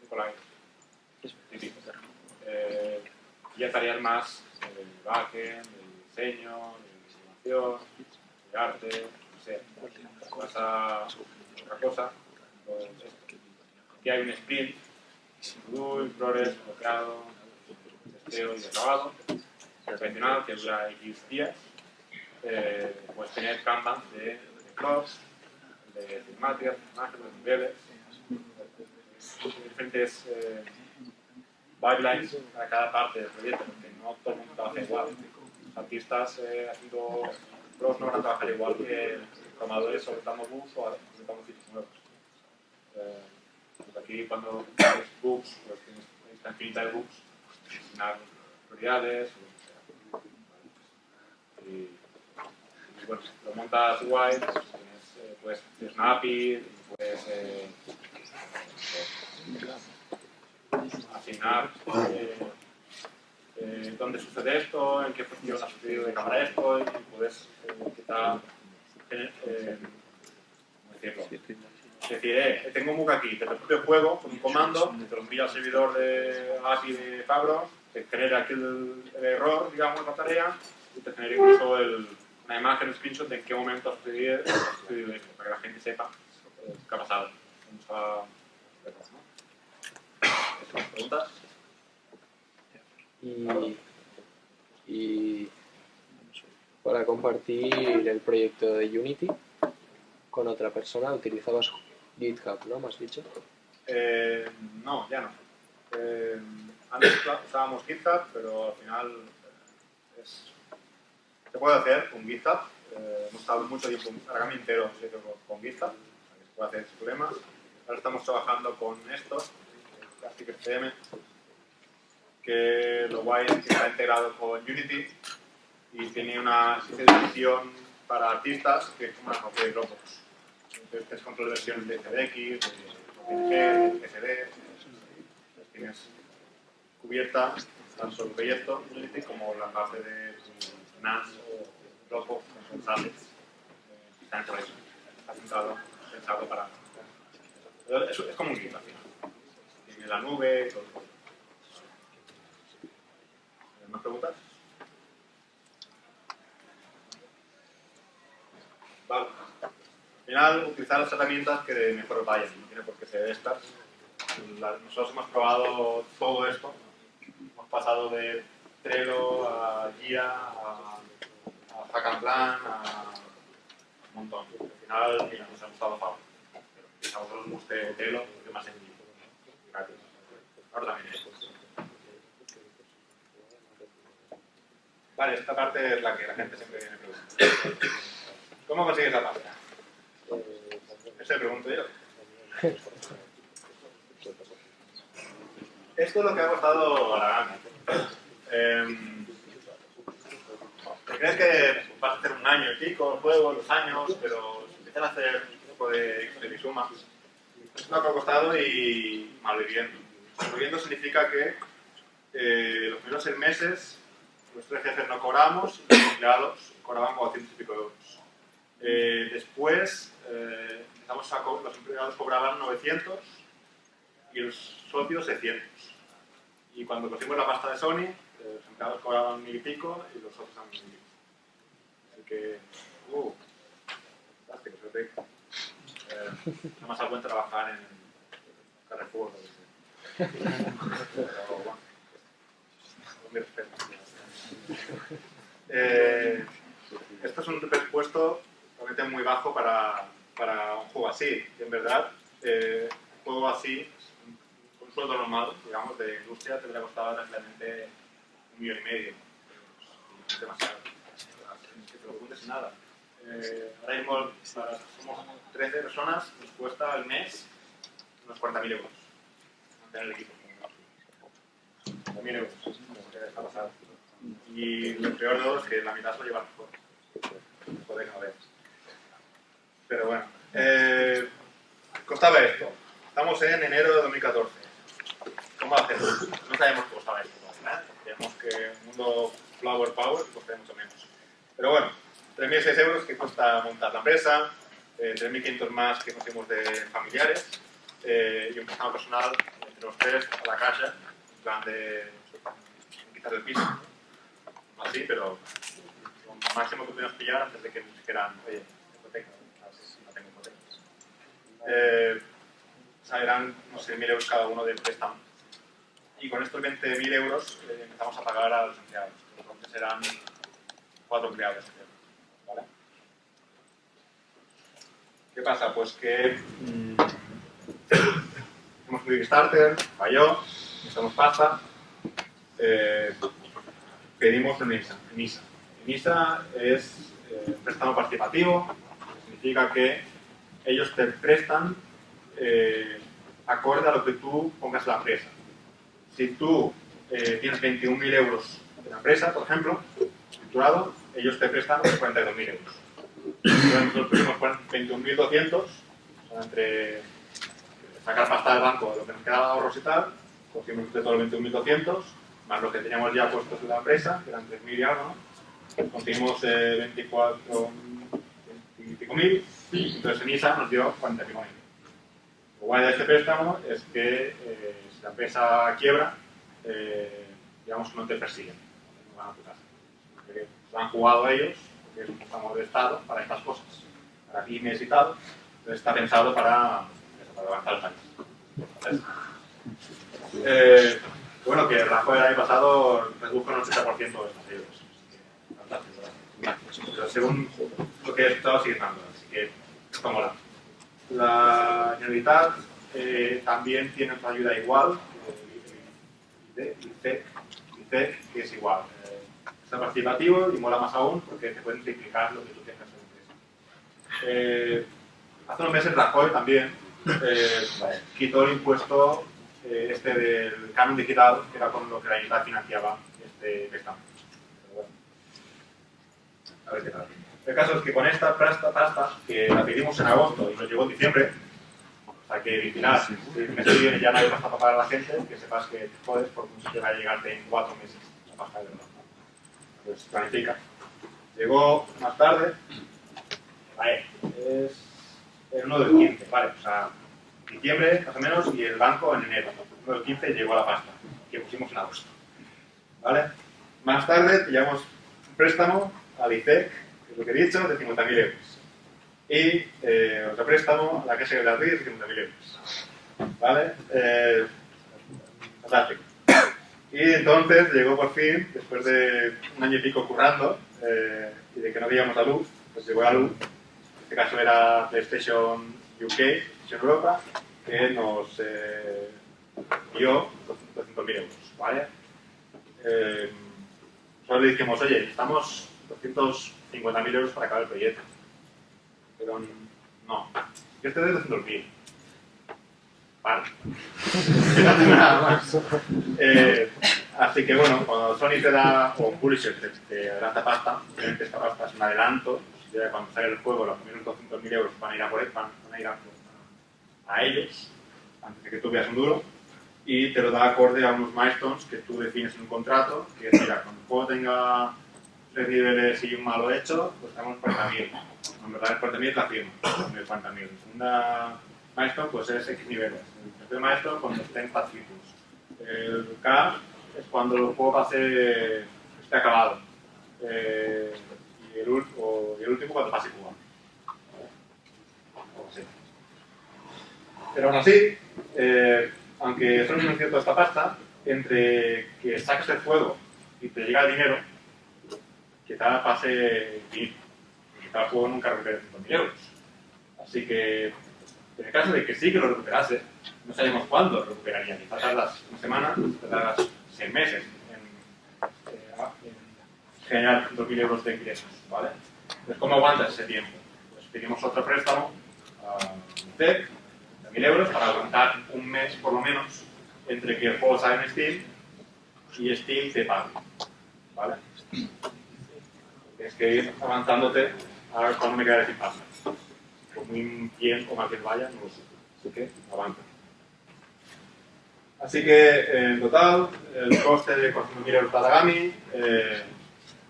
de Colline. Típico. Eh, y ya tareas más del backend, del diseño, de animación, de arte, no sé. Vas a otra cosa, pues. Aquí hay un sprint, do, in progress, bloqueado, testeo y acabado, tradicional que dura X días eh, puedes tener Kanban de, de clubs, de cinemáticas, personajes, de niveles, diferentes eh, pipelines para cada parte del proyecto, porque no todo el mundo trabaja igual. Los artistas eh, haciendo pros no van a trabajar igual que programadores soltando bugs o soltando features nuevos. Eh, pues aquí cuando tienes bugs, pues tienes lista infinita de bugs, pues, asignar prioridades, o lo que sea. Y, bueno, lo montas guay, pues eh, puedes, tienes puedes eh, asignar eh, dónde sucede esto, en qué posición ha sucedido de cámara esto, y puedes quizá, eh, eh, ¿cómo decirlo? Decir, eh, tengo un bug aquí, desde el propio juego, con un comando, te lo envía al servidor de API de Fabro, te genera aquí el, el error, digamos, la tarea, y te genera incluso el, una imagen, un screenshot de en qué momento ha sucedido, esto, para que la gente sepa ¿Qué ha pasado? Vamos a... ¿Más preguntas? Y, y para compartir el proyecto de Unity con otra persona utilizabas GitHub, ¿no? ¿Me has dicho? Eh, no, ya no. Eh, antes usábamos GitHub, pero al final eh, es, se puede hacer con GitHub. Eh, hemos estado mucho tiempo, ahora cambio entero con, GitHub, se puede hacer sin problema. Ahora estamos trabajando con esto, Plastic FM, que lo guay es que está integrado con Unity y tiene una edición para artistas que es como una copia de Dropbox. Entonces tienes control de versiones de CDX, de OpenG, de entonces tienes cubierta tanto el proyecto como la parte de NAS o Dropbox con. Eh, Precisamente por eso. Está pensado, para... Es, es como un Git al final. Tiene la nube todo. ¿Más preguntas? Vale. Al final, utilizar las herramientas que mejor vayan. No tiene por qué ser estas. Nosotros hemos probado todo esto. Hemos pasado de Trello a Guía, a, a Hack Plan, a un montón. Al final, mira, nos ha gustado Fab. Pero a vosotros os guste Trello, es más sencillo. Gracias. Ahora también es. Vale, esta parte es la que la gente siempre viene preguntando. ¿Cómo consigues la pasta? Eso le pregunto yo. Esto es lo que ha costado a la gana. Eh, ¿Te crees que vas a hacer un año y pico, juego, los años, pero empiezan a hacer un poco de Excel y sumas, es lo que ha costado y malviviendo. Malviviendo significa que eh, los primeros seis meses los tres jefes no cobramos los empleados cobraban 400 y pico euros. Eh, después, eh, empezamos a los empleados cobraban 900 y los socios 600. Y cuando cogimos la pasta de Sony, eh, los empleados cobraban mil y pico y los socios a mil. Así que, uh, fantástico. Eh, no más algo en trabajar en Carrefour. Pero es un presupuesto muy bajo para, para un juego así. Y en verdad, eh, un juego así, un, sueldo normal, digamos, de industria, te hubiera costado tranquilamente un millón y medio. Es demasiado. Que te lo nada. Eh, ahora mismo, para- somos 13 personas, nos cuesta al mes unos 40.000 euros mantener el equipo. 40.000 euros. Está pasado. Y lo peor de todo es que la mitad se lo lleva mejor. Joder, no veas. Pero bueno. Eh, costaba esto. Estamos en enero de 2014. ¿Cómo hacemos? No sabemos qué costaba esto. Creemos que un mundo Flower Power costaría mucho menos. Pero bueno, 3.600 euros que cuesta montar la empresa, eh, 3.500 más que conseguimos de familiares eh, y un préstamo personal entre los tres a la caja, en plan de quitar el piso. Así, pero lo máximo que pudimos pillar antes de que nos dijeran, oye, hipoteca, ¿sabes? no tengo hipoteca. Eh, o sea, eran unos 6.000 euros cada uno de préstamo. Y con estos 20.000 euros eh, empezamos a pagar a los empleados. Entonces eran cuatro empleados. ¿vale? ¿Qué pasa? Pues que mm, *coughs* hicimos un Kickstarter, falló, necesitamos pasta, eh, pedimos un ISA. Un ISA. Es eh, préstamo participativo, significa que ellos te prestan eh, acorde a lo que tú pongas la empresa. Si tú eh, tienes 21.000 euros de la empresa, por ejemplo, estructurado, ellos te prestan 42.000 euros. Nosotros pusimos 21.200, o sea, entre sacar pasta del banco, lo que nos quedaba ahorros y tal, cogimos de todo los 21.200, más lo que teníamos ya puestos en la empresa, que eran 3.000 y algo, ¿no? conseguimos eh, 24 y pico mil, y entonces en ISA nos dio 40 y pico mil. Lo guay de este préstamo es que eh, si la empresa quiebra, eh, digamos que no te persiguen, no van a tu casa. Porque lo han jugado ellos, porque es un préstamo de Estado para estas cosas, para pymes y. Entonces está pensado para, para levantar el país. Eh, bueno, que Rajoy el año pasado redujo un 80% de estos ayudas. Pero según lo que he estado sigue dando, así que está mola. La Generalitat eh, también tiene otra ayuda igual, eh, ICEC, ICEC, que es igual. Eh, está participativo y mola más aún porque te pueden triplicar lo que tú tengas en empresa. Eh, hace unos meses Rajoy también quitó el impuesto este del canon digital, que era con lo que la isla financiaba este préstamo. Bueno, a ver qué tal. El caso es que con esta pasta, pasta que la pedimos en agosto y nos llegó en diciembre, o sea que final, si el mes que viene ya no hay pasta para pagar a la gente, que sepas que jodes porque un sitio va a llegarte en cuatro meses la pasta de verdad. Pues planifica. Llegó más tarde, vale, es el 1 del 15, vale, o sea, diciembre más o menos y el banco en enero. El 1 del 15 llegó la pasta, que pusimos en agosto. ¿Vale? Más tarde pillamos un préstamo al ICEC, lo que he dicho, de 50.000 euros. Y eh, otro préstamo a la Casa de la Madrid de 50.000 euros. ¿Vale? Eh, fantástico. Y entonces llegó por fin, después de un año y pico currando, eh, y de que no veíamos la luz, pues llegó la luz. En este caso era PlayStation UK, PlayStation Europa, que nos dio 200.000 euros, ¿vale? solo le dijimos, oye, estamos 200 50.000 euros para acabar el proyecto. Pero no. Yo estoy desde 200.000. Vale. *laughs* eh, así que bueno, cuando Sony te da, o un publisher te, te adelanta pasta, obviamente esta pasta es un adelanto, ya cuando sale el juego los primeros 200.000 euros van a ir a por él, van, a ir a, a, ellos, antes de que tú veas un duro, y te lo da acorde a unos milestones que tú defines en un contrato, que mira, cuando el juego tenga niveles y un malo hecho, pues tenemos 40.000. En verdad es 40.000 la firma, con el 40.000. La segunda milestone pues es X niveles. El tercer milestone cuando estén pacíficos. El K es cuando el juego pase, esté acabado. Eh, y, el, y el último cuando pase jugado. Pero aún así, eh, aunque solo es cierto esta pasta, entre que saques el juego y te llega el dinero, quizá pase fin. Quizá el juego nunca recupere 5.000 euros. Así que, en el caso de que sí que lo recuperase, no sabemos cuándo lo recuperaría. Quizá tardas una semana, tardas seis meses en, eh, en generar 5.000 euros de ingresos. ¿vale? Entonces, ¿cómo aguantas ese tiempo? Pues pedimos otro préstamo a UNICEF, de 1.000 euros, para aguantar un mes por lo menos entre que el juego sale en Steam y Steam te pague. ¿Vale? Tienes que ir avanzándote a ver cuándo me quedaré sin pasta. Por muy bien o mal que vaya, no lo sé. Así que avanza. Así que, en total, el coste de 400.000 euros para. Eh,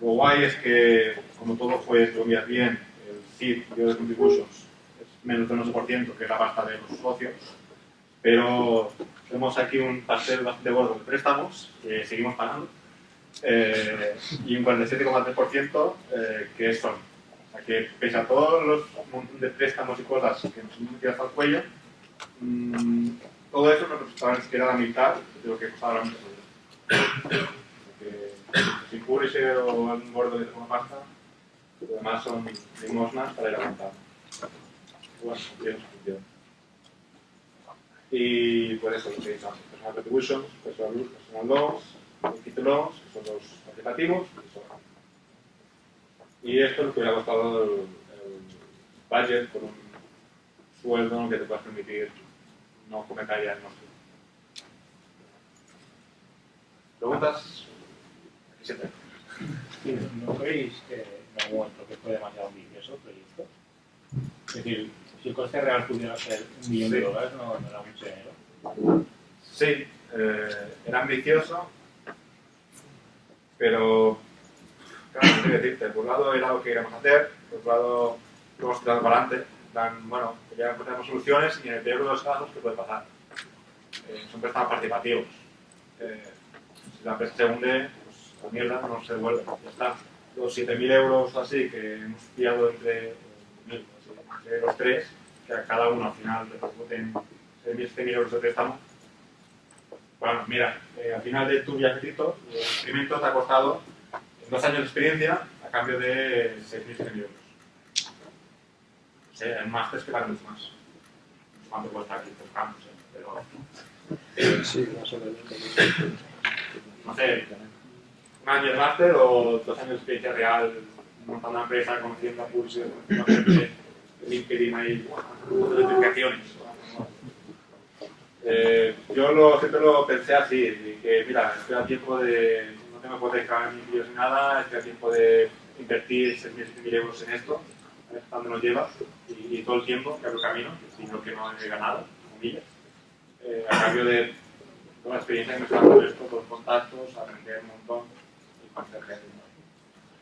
lo guay es que, como todo fue, si lo miras bien, el SID, de Contributions, es menos del 11%, que es la pasta de los socios. Pero tenemos aquí un pastel bastante gordo de préstamos que seguimos pagando. Eh, y un 47,3% eh, que es Sony. O sea que pese a todos los montón de préstamos y cosas que nos hemos metido hasta el cuello, mm, todo eso no representaba ni siquiera la mitad de lo que costaba la empresa. Porque sin Publisher o algún gordo que tenga pasta, lo demás son limosnas para ir a montar. Bueno. Y pues eso, lo que dicho personal contributions, personal, personal loans, equity loans, que son los participativos, y esto es lo que hubiera costado el, el budget por un sueldo que te puedas permitir no cometer ya el nuestro. ¿Preguntas? Aquí. Sí, ¿No creéis que en algún momento que fue demasiado ambicioso el proyecto? Es decir, si el coste real pudiera ser un millón de dólares, no, no era mucho dinero. Sí, eh, era ambicioso, pero claro, no sé decirte. Por un lado era lo que queríamos hacer, por otro lado lo hemos tirado para adelante. Plan, bueno, ya encontramos soluciones y en el peor de los casos, ¿qué puede pasar? Eh, son préstamos participativos. Eh, si la empresa se hunde, pues la mierda no se devuelve. Ya está. Los 7.000 euros así que hemos pillado entre, eh, entre los tres, que a cada uno al final voten 6.000 euros de préstamo, bueno, mira, eh, al final de tu viajecito, el experimento te ha costado dos años de experiencia a cambio de 6.000 euros. En máster que mucho más. ¿Cuánto cuesta aquí por campus? Eh? Pero, Sí, más o menos. no sé, un año de máster o dos años de experiencia real montando una empresa, conociendo a Pulse, LinkedIn ahí, notificaciones. Eh, yo lo, siempre lo pensé así, que mira, estoy a tiempo de, no tengo hipoteca ni vídeos ni nada, estoy a tiempo de invertir 6.000 euros en esto, a ver dónde nos lleva, y, y todo el tiempo que abro camino, lo que no he ganado, comillas, eh, a cambio de toda la experiencia que me está dando esto, los contactos, aprender un montón y conocer gente.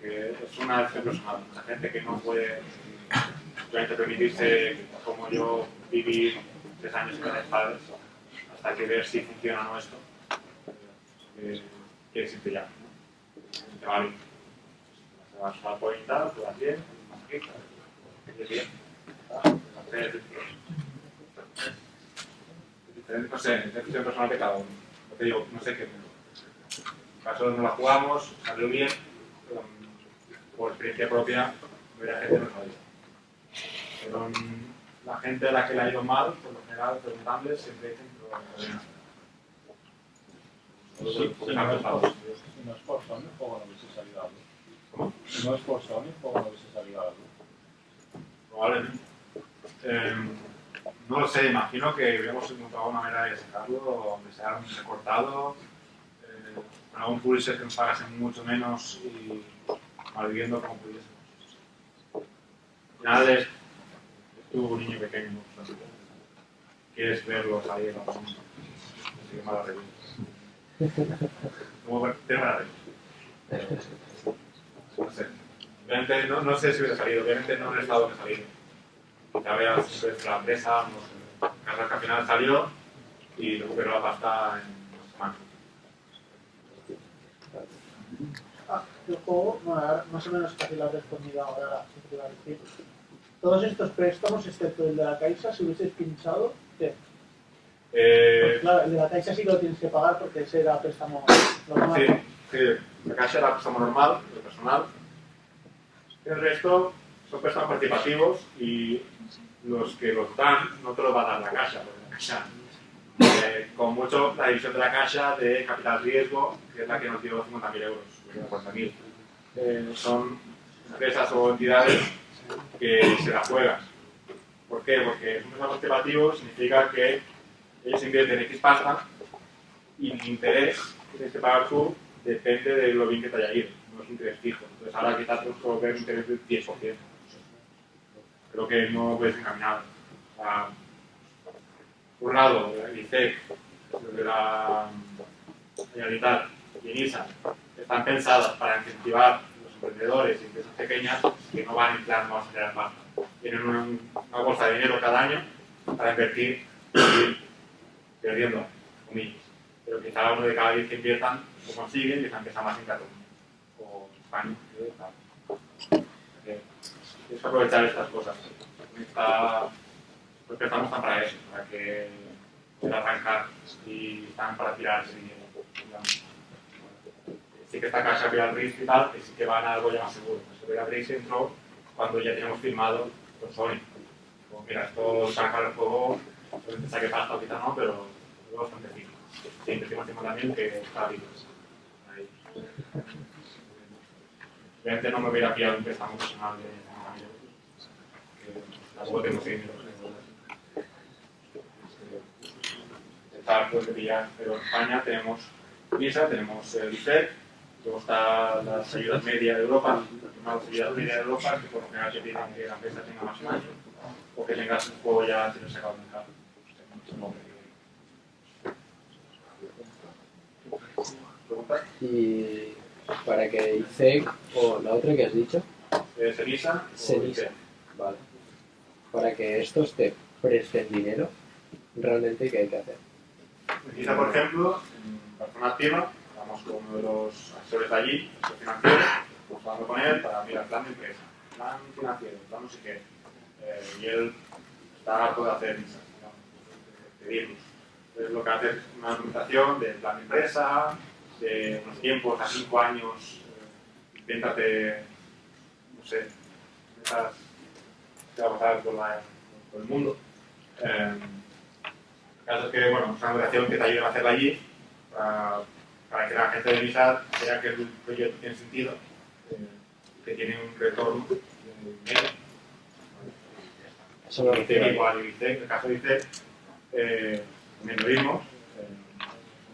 Que es una decisión personal, mucha gente que no puede simplemente permitirse, como yo, vivir tres años sin tener padres hasta que ver si funciona o no esto. Eh, quiere decirte ya. ¿no? Te va bien. Te vas a pointa, te vas bien, te bien. No sé, decisión personal de. Lo que digo, no sé qué. Caso no la jugamos, salió bien, por experiencia propia, la gente no sabía. Pero mm, la gente a la que le ha ido mal, por lo general, preguntándoles, siempre dicen no Sí, si no es por Sony, ¿cómo no hubiese salido algo? ¿Cómo? Si no es por Sony, ¿cómo no hubiese salido algo? Probablemente. Eh, no lo sé, imagino que hubiéramos encontrado una manera de sacarlo, donde sea recortado, eh, con algún publisher que nos pagase mucho menos y malviviendo como pudiésemos. Al final es, es tu niño pequeño, ¿no? Quieres verlo salir a mundo. Así que mala revista. Como. No sé. Obviamente no, no sé si hubiera salido, obviamente no en estado que salido. Ya veas la empresa, no sé. Final salió y recuperó la pasta en dos semanas. Ah, el juego, bueno, más o menos casi lo has respondido ahora, sí que te iba a decir. Todos estos préstamos, excepto el de la Caixa, si hubieses pinchado, Eh, Pues claro, el de la Caixa sí que lo tienes que pagar porque ese era préstamo normal. sí, sí, la caixa era préstamo normal, de personal. El resto son préstamos participativos y los que los dan no te los va a dar la caixa, porque la caixa, eh, con mucho la división de la caixa de capital riesgo, que es la que nos dio 50.000 euros, o 40.000. Eh, son empresas o entidades que se la juegan. ¿Por qué? Porque un préstamo participativo significa que ellos invierten X pasta y el interés que tienes que pagar tú depende de lo bien que te haya ido, no es un interés fijo. Entonces ahora quizás tenemos que ver un interés del 10%. Creo que no ves encaminado. O sea, por un lado, el ICEC, de la Generalitat y ENISA están pensadas para incentivar a los emprendedores y empresas pequeñas que no van en plan, vamos a generar pasta. Tienen una, una bolsa de dinero cada año para invertir perdiendo, comillas. Pero quizá uno de cada diez que inviertan lo consiguen esa empresa más en Cataluña o España. Que Tienes que aprovechar estas cosas. Está, los préstamos están para eso, para que pueda arrancar y están para tirar ese dinero. digamos. Sí que está Caixa Real Risk y tal, que sí que van a algo ya más seguro. Real Risk entró cuando ya tenemos firmado con Sony. Como, mira, esto saca el juego, solamente saque pasta o quizá no, pero es bastante fijo. Sí, tiempo también que está vivo. Ahí. Obviamente no me hubiera pillado un préstamo personal de 50.000 euros. que Tampoco tengo 100 euros. Está pues de pillar, pero en España tenemos MISA, tenemos el IFEC, luego está las ayudas media de Europa, las ayudas media de Europa que por lo general te piden que la empresa tenga más de un año o que tengas un juego ya sin sacado del mercado. Supongo que- ¿Preguntas? Y para que ICEC o la otra que has dicho, Eh, Cenisa. IFEC? vale. Para que estos te presten dinero, realmente ¿qué hay que hacer? Quizá, por ejemplo, en persona activa, con uno de los asesores de allí, asesor financiero, estamos hablando con él para mirar plan de empresa, plan financiero, plan no sé qué. Eh, y él está harto de hacer digamos, de pedirnos. Entonces lo que hace es una documentación del plan de empresa, de unos tiempos a cinco años, eh, invéntate, no sé, metas que va a pasar por, el mundo. Eh, el caso es que, bueno, es una documentación que te ayuda a hacerla allí, para que la gente de MISA vea que el proyecto tiene sentido, eh, que tiene un retorno de dinero. Eso refiero. Igual en el caso de IBICEC, eh, también lo vimos, eh,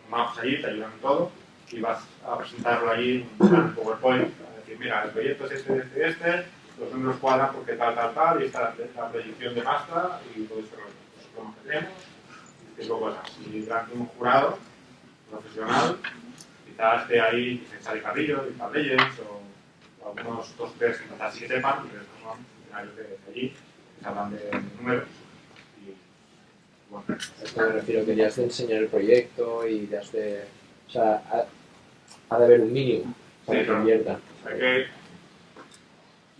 vamos allí, te ayudan en todo, y vas a presentarlo allí un plan PowerPoint, a decir, mira, el proyecto es este, este, este, los números cuadran porque tal, tal, tal, y esta es la proyección de pasta y todo. Pues, lo que tenemos, y cinco cosas. Y delante de un jurado profesional, quizás esté ahí quizás sale Carrillo, y Legends, o, o algunos dos tres que quizás sí que sepan, pero estos son funcionarios de, de allí, que sabrán de, de números. Y, bueno, esto me refiero que ya has de enseñar el proyecto y ya has de... O sea, ha, ha de haber un mínimo para Sí, que invierta. Hay que,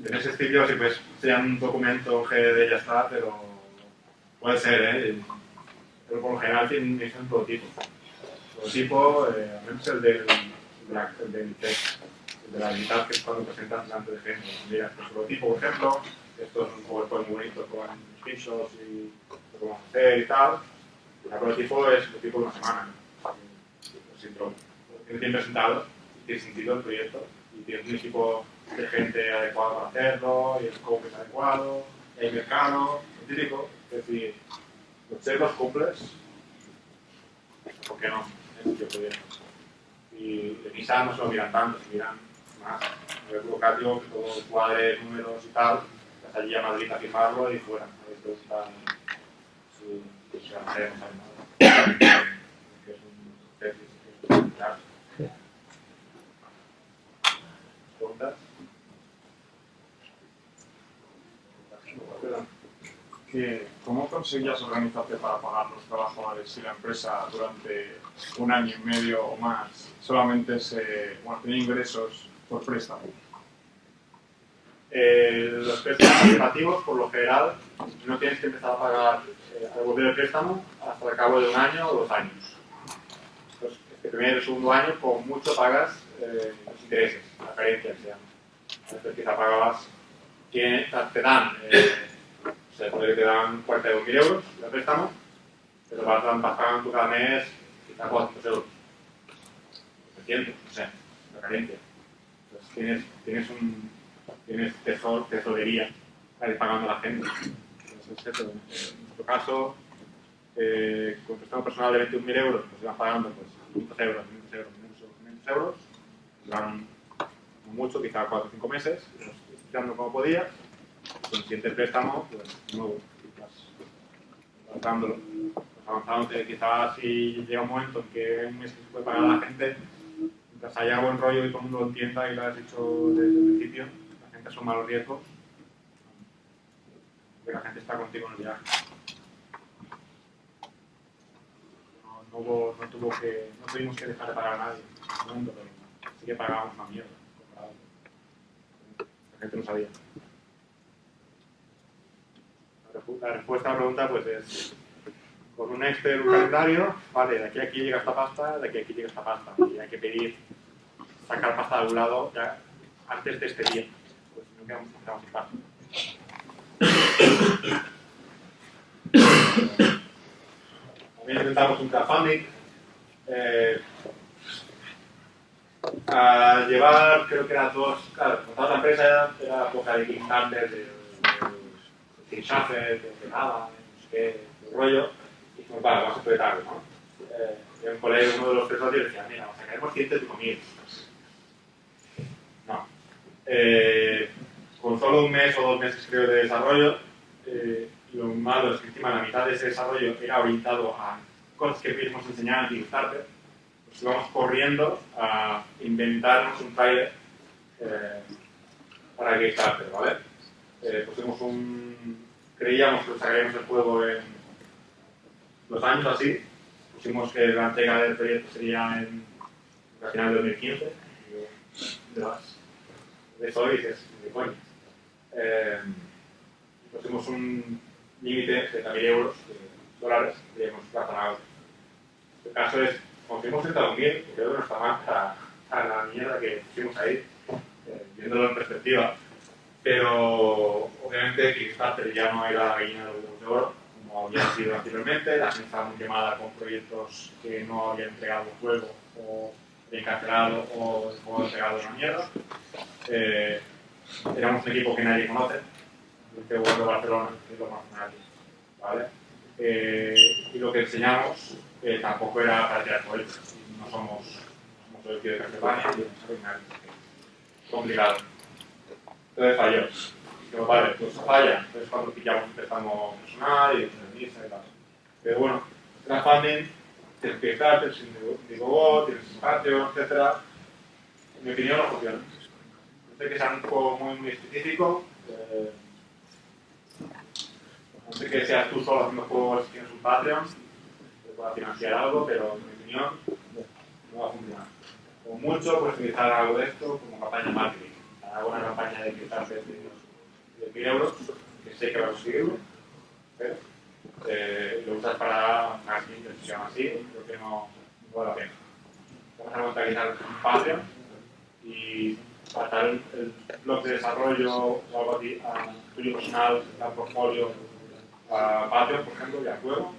en ese estilo, si pues sea un documento GD ya está, pero puede ser, ¿eh? Pero por lo general tienen un prototipo. Prototipo, eh, al menos el del, del el de la habilidad, que es cuando presentas delante de gente. Mira, este prototipo, por ejemplo, esto es un PowerPoint muy bonito con screenshots y lo a hacer y tal. El prototipo es el prototipo de una semana. Tienes bien presentado, tiene sentido el proyecto y tienes un equipo de gente adecuado para hacerlo, y el scope es adecuado, y hay mercado, lo típico. Es decir, los checks los cumples, ¿por qué no? Tiempo bien. Y misa no se lo miran tanto, se miran más. A ver, burocrático, que todo cuadre, números y tal, vas allí a Madrid a firmarlo y fuera. A ver, esto está. Si si se va a hacer, no sabe nada. Que es un tesis, que es un claro. ¿Preguntas? ¿Cómo conseguías organizarte para pagar los trabajadores y la empresa durante un año y medio o más solamente se bueno, ingresos por préstamo? Eh, los préstamos participativos, por lo general, no tienes que empezar a pagar, eh, a devolver el préstamo hasta el cabo de un año o dos años. Entonces, este primer y segundo año, con mucho pagas eh, los intereses, la carencia quizá pagabas, te dan, eh, o sea, puede que te dan 42.000 euros de préstamo, pero vas, pagando cada mes quizá 400 euros. 300, no sé, la carencia. Entonces, tienes, tienes un, tienes tesor, tesorería para ir pagando a la gente. Entonces, en nuestro caso, eh, con préstamo personal de 21.000 euros, pues iban pagando pues, 500 euros, 500 euros, 500 euros, 500 euros, como mucho, quizá 4 o 5 meses, tirando como podía. Con el préstamo, pues, nuevo, vas. Vas avanzando, quizás si llega un momento en que un mes se puede pagar a la gente, mientras haya buen rollo y todo el mundo lo entienda y lo has dicho desde el principio, la gente asuma los riesgos, que la gente está contigo en el viaje. No, tuvimos que dejar de pagar a nadie en ese momento, pero que pagábamos una mierda. La gente no sabía. La respuesta a la pregunta pues es con un Excel, un calendario, vale, de aquí a aquí llega esta pasta, de aquí a aquí llega esta pasta, y hay que pedir sacar pasta de algún lado ya antes de este día, pues no quedamos. También intentamos un crowdfunding. Eh, a llevar, creo que eran dos, claro, montar la empresa era, época de Kickstarter, de, de, de nada, no sé qué, de rollo, y dijimos, vale, vamos a apretarlo, ¿no? Eh, y un colegio uno de los socios decía, mira, sacaremos 105.000. No. Eh, con solo un mes o dos meses creo de desarrollo, eh, lo malo es que encima la mitad de ese desarrollo era orientado a cosas que mismos enseñaban en Kickstarter, pues íbamos corriendo a inventarnos un trailer eh, para Kickstarter, ¿vale? Eh, pusimos un... creíamos que sacaríamos el juego en dos años así, pusimos que la entrega del proyecto sería en a final de 2015, y yo, de eso dices, de coño. Eh, pusimos un, límite de 30.000 euros, de dólares, creemos razonable. El caso es, conseguimos 31.000, creo que no está mal a, a la mierda que pusimos ahí, eh, viéndolo en perspectiva. Pero obviamente Kickstarter ya no era la gallina de los de oro, como había sido anteriormente, la gente estaba muy quemada con proyectos que no habían entregado juego o bien cancelado o el juego entregado una mierda. Eh, éramos un equipo que nadie conoce, el que de Barcelona, que es lo más nadie. ¿vale? Eh, y lo que enseñamos eh, tampoco era para tirar cohetes. No somos, somos el tío de Castlevania y nadie. Complicado. Entonces falló. Vale, pues falla. Entonces cuando pillamos empezamos personal y misa y tal. Pero bueno, crowdfunding, tienes que estar, tienes Indiegogo, tienes espacio, etc. En mi opinión no funciona. Sé que sea un juego muy, muy específico. Eh, no sé que seas tú solo haciendo juegos, tienes un Patreon, te pueda financiar algo, pero en mi opinión no va a funcionar. Como mucho, puedes utilizar algo de esto como campaña marketing. Hago una campaña de Kickstarter de, de 1.000 euros, que sé que va a conseguirlo, pero eh, lo usas para marketing, se llama así, creo que no, no vale la pena. Vamos a montarizar un Patreon y pasar el, el blog de desarrollo o algo así a tuyo personal, al portfolio, a Patreon, por ejemplo, y a juego.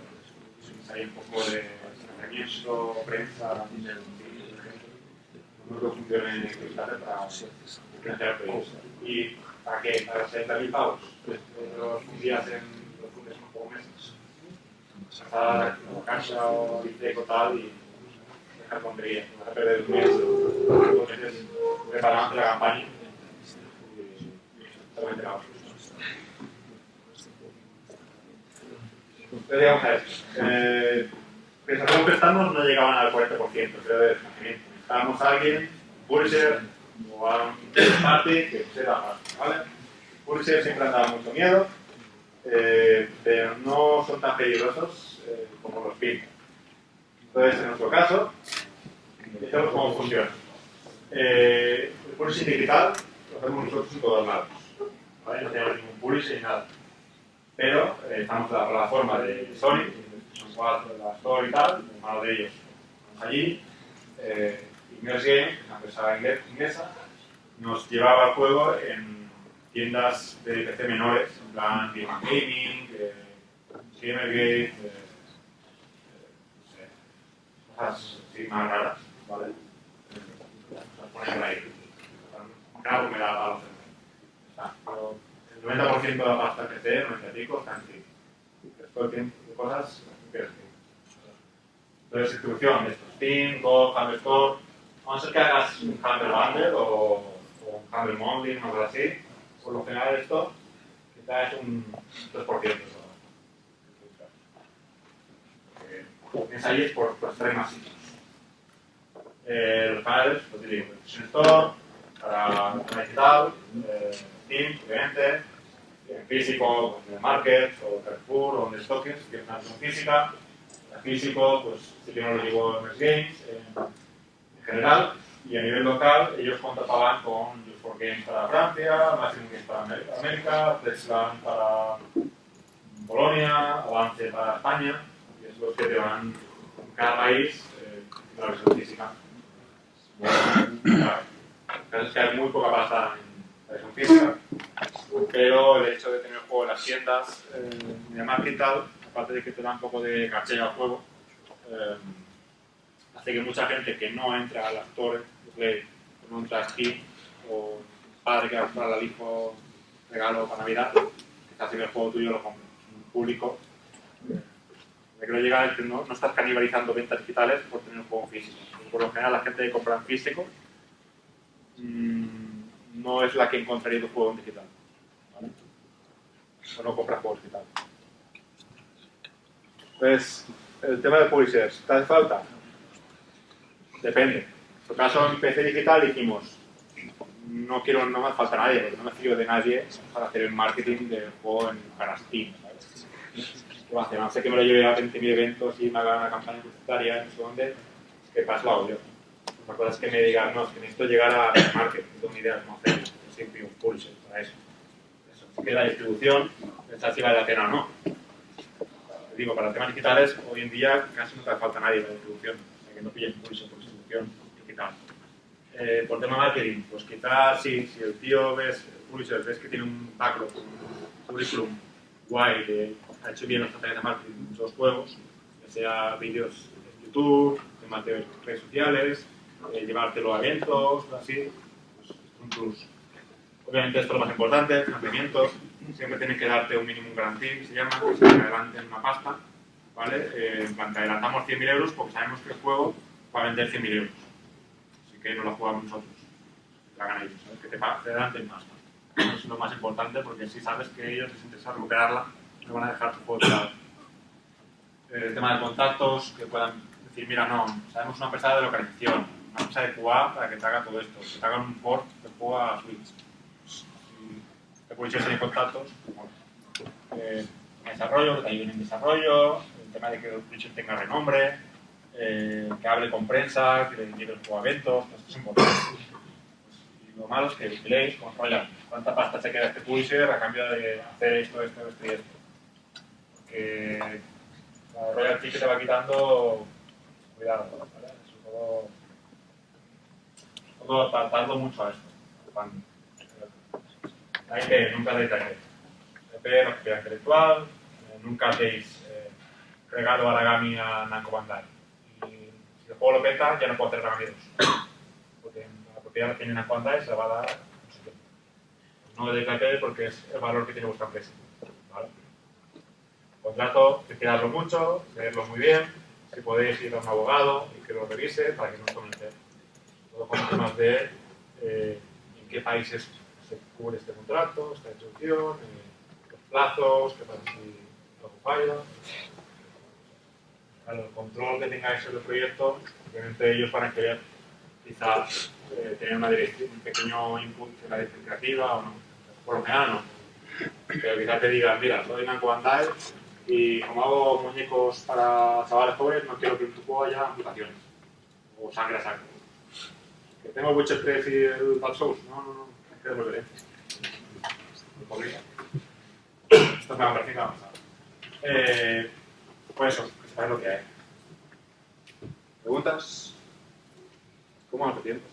Hay un poco de financiamiento, prensa, no creo que funcione en Kickstarter para. ¿Y para qué? ¿Para 60.000 pavos? Pues, los fundías en los fundes en pocos meses. Pasar la cancha o biblioteca o tal y dejar tonterías. Vas a perder un mes, dos meses preparando la campaña. Totalmente la Entonces, digamos a esto. Eh, los préstamos no llegaban al 40% creo de financiamiento. Necesitábamos a alguien, publisher o a un party que siempre han dado mucho miedo, eh, pero no son tan peligrosos eh, como los PIN. Entonces, en nuestro caso, vemos cómo funciona. Eh, el digital lo hacemos nosotros en todos lados. No tenemos ningún publishing ni nada pero eh, estamos en la plataforma de Sony, son cuatro de la Store y tal, en de ellos. Allí, eh, Immerse Game, una empresa inglesa, nos llevaba el juego en tiendas de PC menores, en plan Game Gaming, eh, Gamergate, eh, no sé, cosas así más raras, ¿vale? Las ponen ahí. Claro, me da a los pero el 90% de la pasta sé, 90 y pico, está en sí. Después tiene cosas que es Entonces, distribución de estos Steam, Go, Humble A ser que hagas un Humble Bundle o, o un Humble Monthly, algo así. Por lo general, esto quizás es un 3%. Es ahí es por, por más sitios. Eh, los canales, pues digo, Store, para, para digital, eh, obviamente, en físico, pues, en el Market o Carrefour o Stockings, que es una física. Físico, pues sí que no lo digo en Games, general. Y a nivel local, ellos contrataban con Just for Games para Francia, Maximum Games para América, Flexland para Polonia, Avance para España, y es los que te van en cada país eh, la versión física. Bueno, claro. Es que hay muy poca pasta en la versión física, pero el hecho de tener el juego en las tiendas eh, de marketing aparte de que te da un poco de caché al juego, eh, hace que mucha gente que no entra al actor de que no entra a Steam, o padre que va a comprar al hijo regalo para Navidad, que está haciendo el juego tuyo lo compre. Un público. que quiero llegar es que no, no estás canibalizando ventas digitales por tener un juego físico. Por lo general, la gente que compra en físico mm, no es la que encontraría tu juego en digital. O no compra juegos digitales. Entonces, el tema de publishers, ¿te hace falta? Depende. En nuestro caso, en PC digital dijimos, no quiero, no me falta nadie, porque no me fío de nadie para hacer el marketing del juego en, para Steam, ¿sabes? ¿Qué va a hacer? No sé que me lo lleve a 20.000 eventos y me haga una campaña publicitaria, no sé dónde, ¿qué pasa? Lo hago yo. La cosa es que me digan, no, es que necesito llegar a marketing, tengo ni idea de cómo hacerlo. Yo siempre un publisher para eso. Eso. Que la distribución pensar si vale la pena o no. Te digo, para temas digitales, hoy en día casi no te falta nadie para distribución, o sea, que no pilles publisher por Eh, por tema marketing, pues quizás sí, si el tío ves, ves que tiene un backlog, un currículum guay, que ha hecho bien las estrategias de marketing en muchos juegos, ya sea vídeos en YouTube, temas de redes sociales, eh, llevártelo a eventos, así, pues es un. Obviamente esto es lo más importante, financiamiento, siempre tienes que darte un minimum guarantee, que se llama, que se te adelanten una pasta, ¿vale? Eh, en adelantamos 100.000 euros porque sabemos que el juego va a vender 100.000 euros. Así que no lo jugamos nosotros, la ganan ellos, ¿sabes? Que te, te adelanten más. Eso es lo más importante porque si sabes que ellos les interesa recuperarla, no van a dejar tu juego tirado. Eh, El tema de contactos, que puedan decir, mira, no, sabemos una empresa de localización, una empresa de QA para que te haga todo esto, que te hagan un port de juego a Switch. Si te puedes ir contactos, bueno, eh, en desarrollo, que te ayuden en desarrollo, el tema de que el tenga renombre, eh, que hable con prensa, que le lleve a eventos, pues esto es importante. Y lo malo es que vigiléis, controlan cuánta pasta se queda este publisher a cambio de hacer esto, esto, esto y esto. Porque la royalty que te va quitando, cuidado, ¿vale? Es todo, todo tardando mucho a esto. La IP, nunca deis la IP. IP no es propiedad intelectual, eh, nunca deis eh, regalo Aragami a Namco Bandai. Y si el juego lo peta, ya no puedo hacer 2. Porque la propiedad tiene Namco Bandai se la va a dar no sé qué. No IP porque es el valor que tiene vuestra empresa. ¿vale? Contrato, vigilarlo mucho, leerlo muy bien, si podéis ir a un abogado y que lo revise para que no os comente todo con temas de eh, en qué países se cubre este contrato, esta instrucción, eh, los plazos, qué pasa si algo falla. El control que tengáis sobre el proyecto, obviamente ellos van a querer quizás eh, tener una un pequeño input en la dirección creativa o no. Por lo general no. Pero quizás te digan, mira, soy Namco Bandai y como hago muñecos para chavales jóvenes, no quiero que en tu juego haya amputaciones o sangre a saco. Que tengo Witcher 3 y el Dark Souls. No, no, no, es que devolveré. Esto me ha parecido avanzado. Eh, pues eso, sepáis lo que hay. ¿Preguntas? ¿Cómo vamos de tiempo?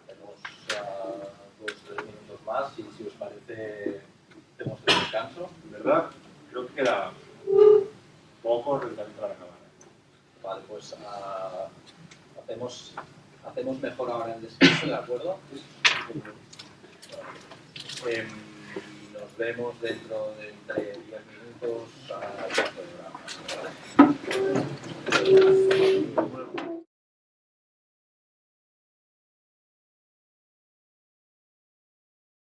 Hacemos ah, dos o tres minutos más y si os parece hacemos el descanso. ¿Verdad? Creo que queda poco relativamente para acabar. Vale, pues ah, hacemos, hacemos mejor ahora el descanso, ¿de acuerdo? Em, nos vemos dentro de 10 minutos al programa.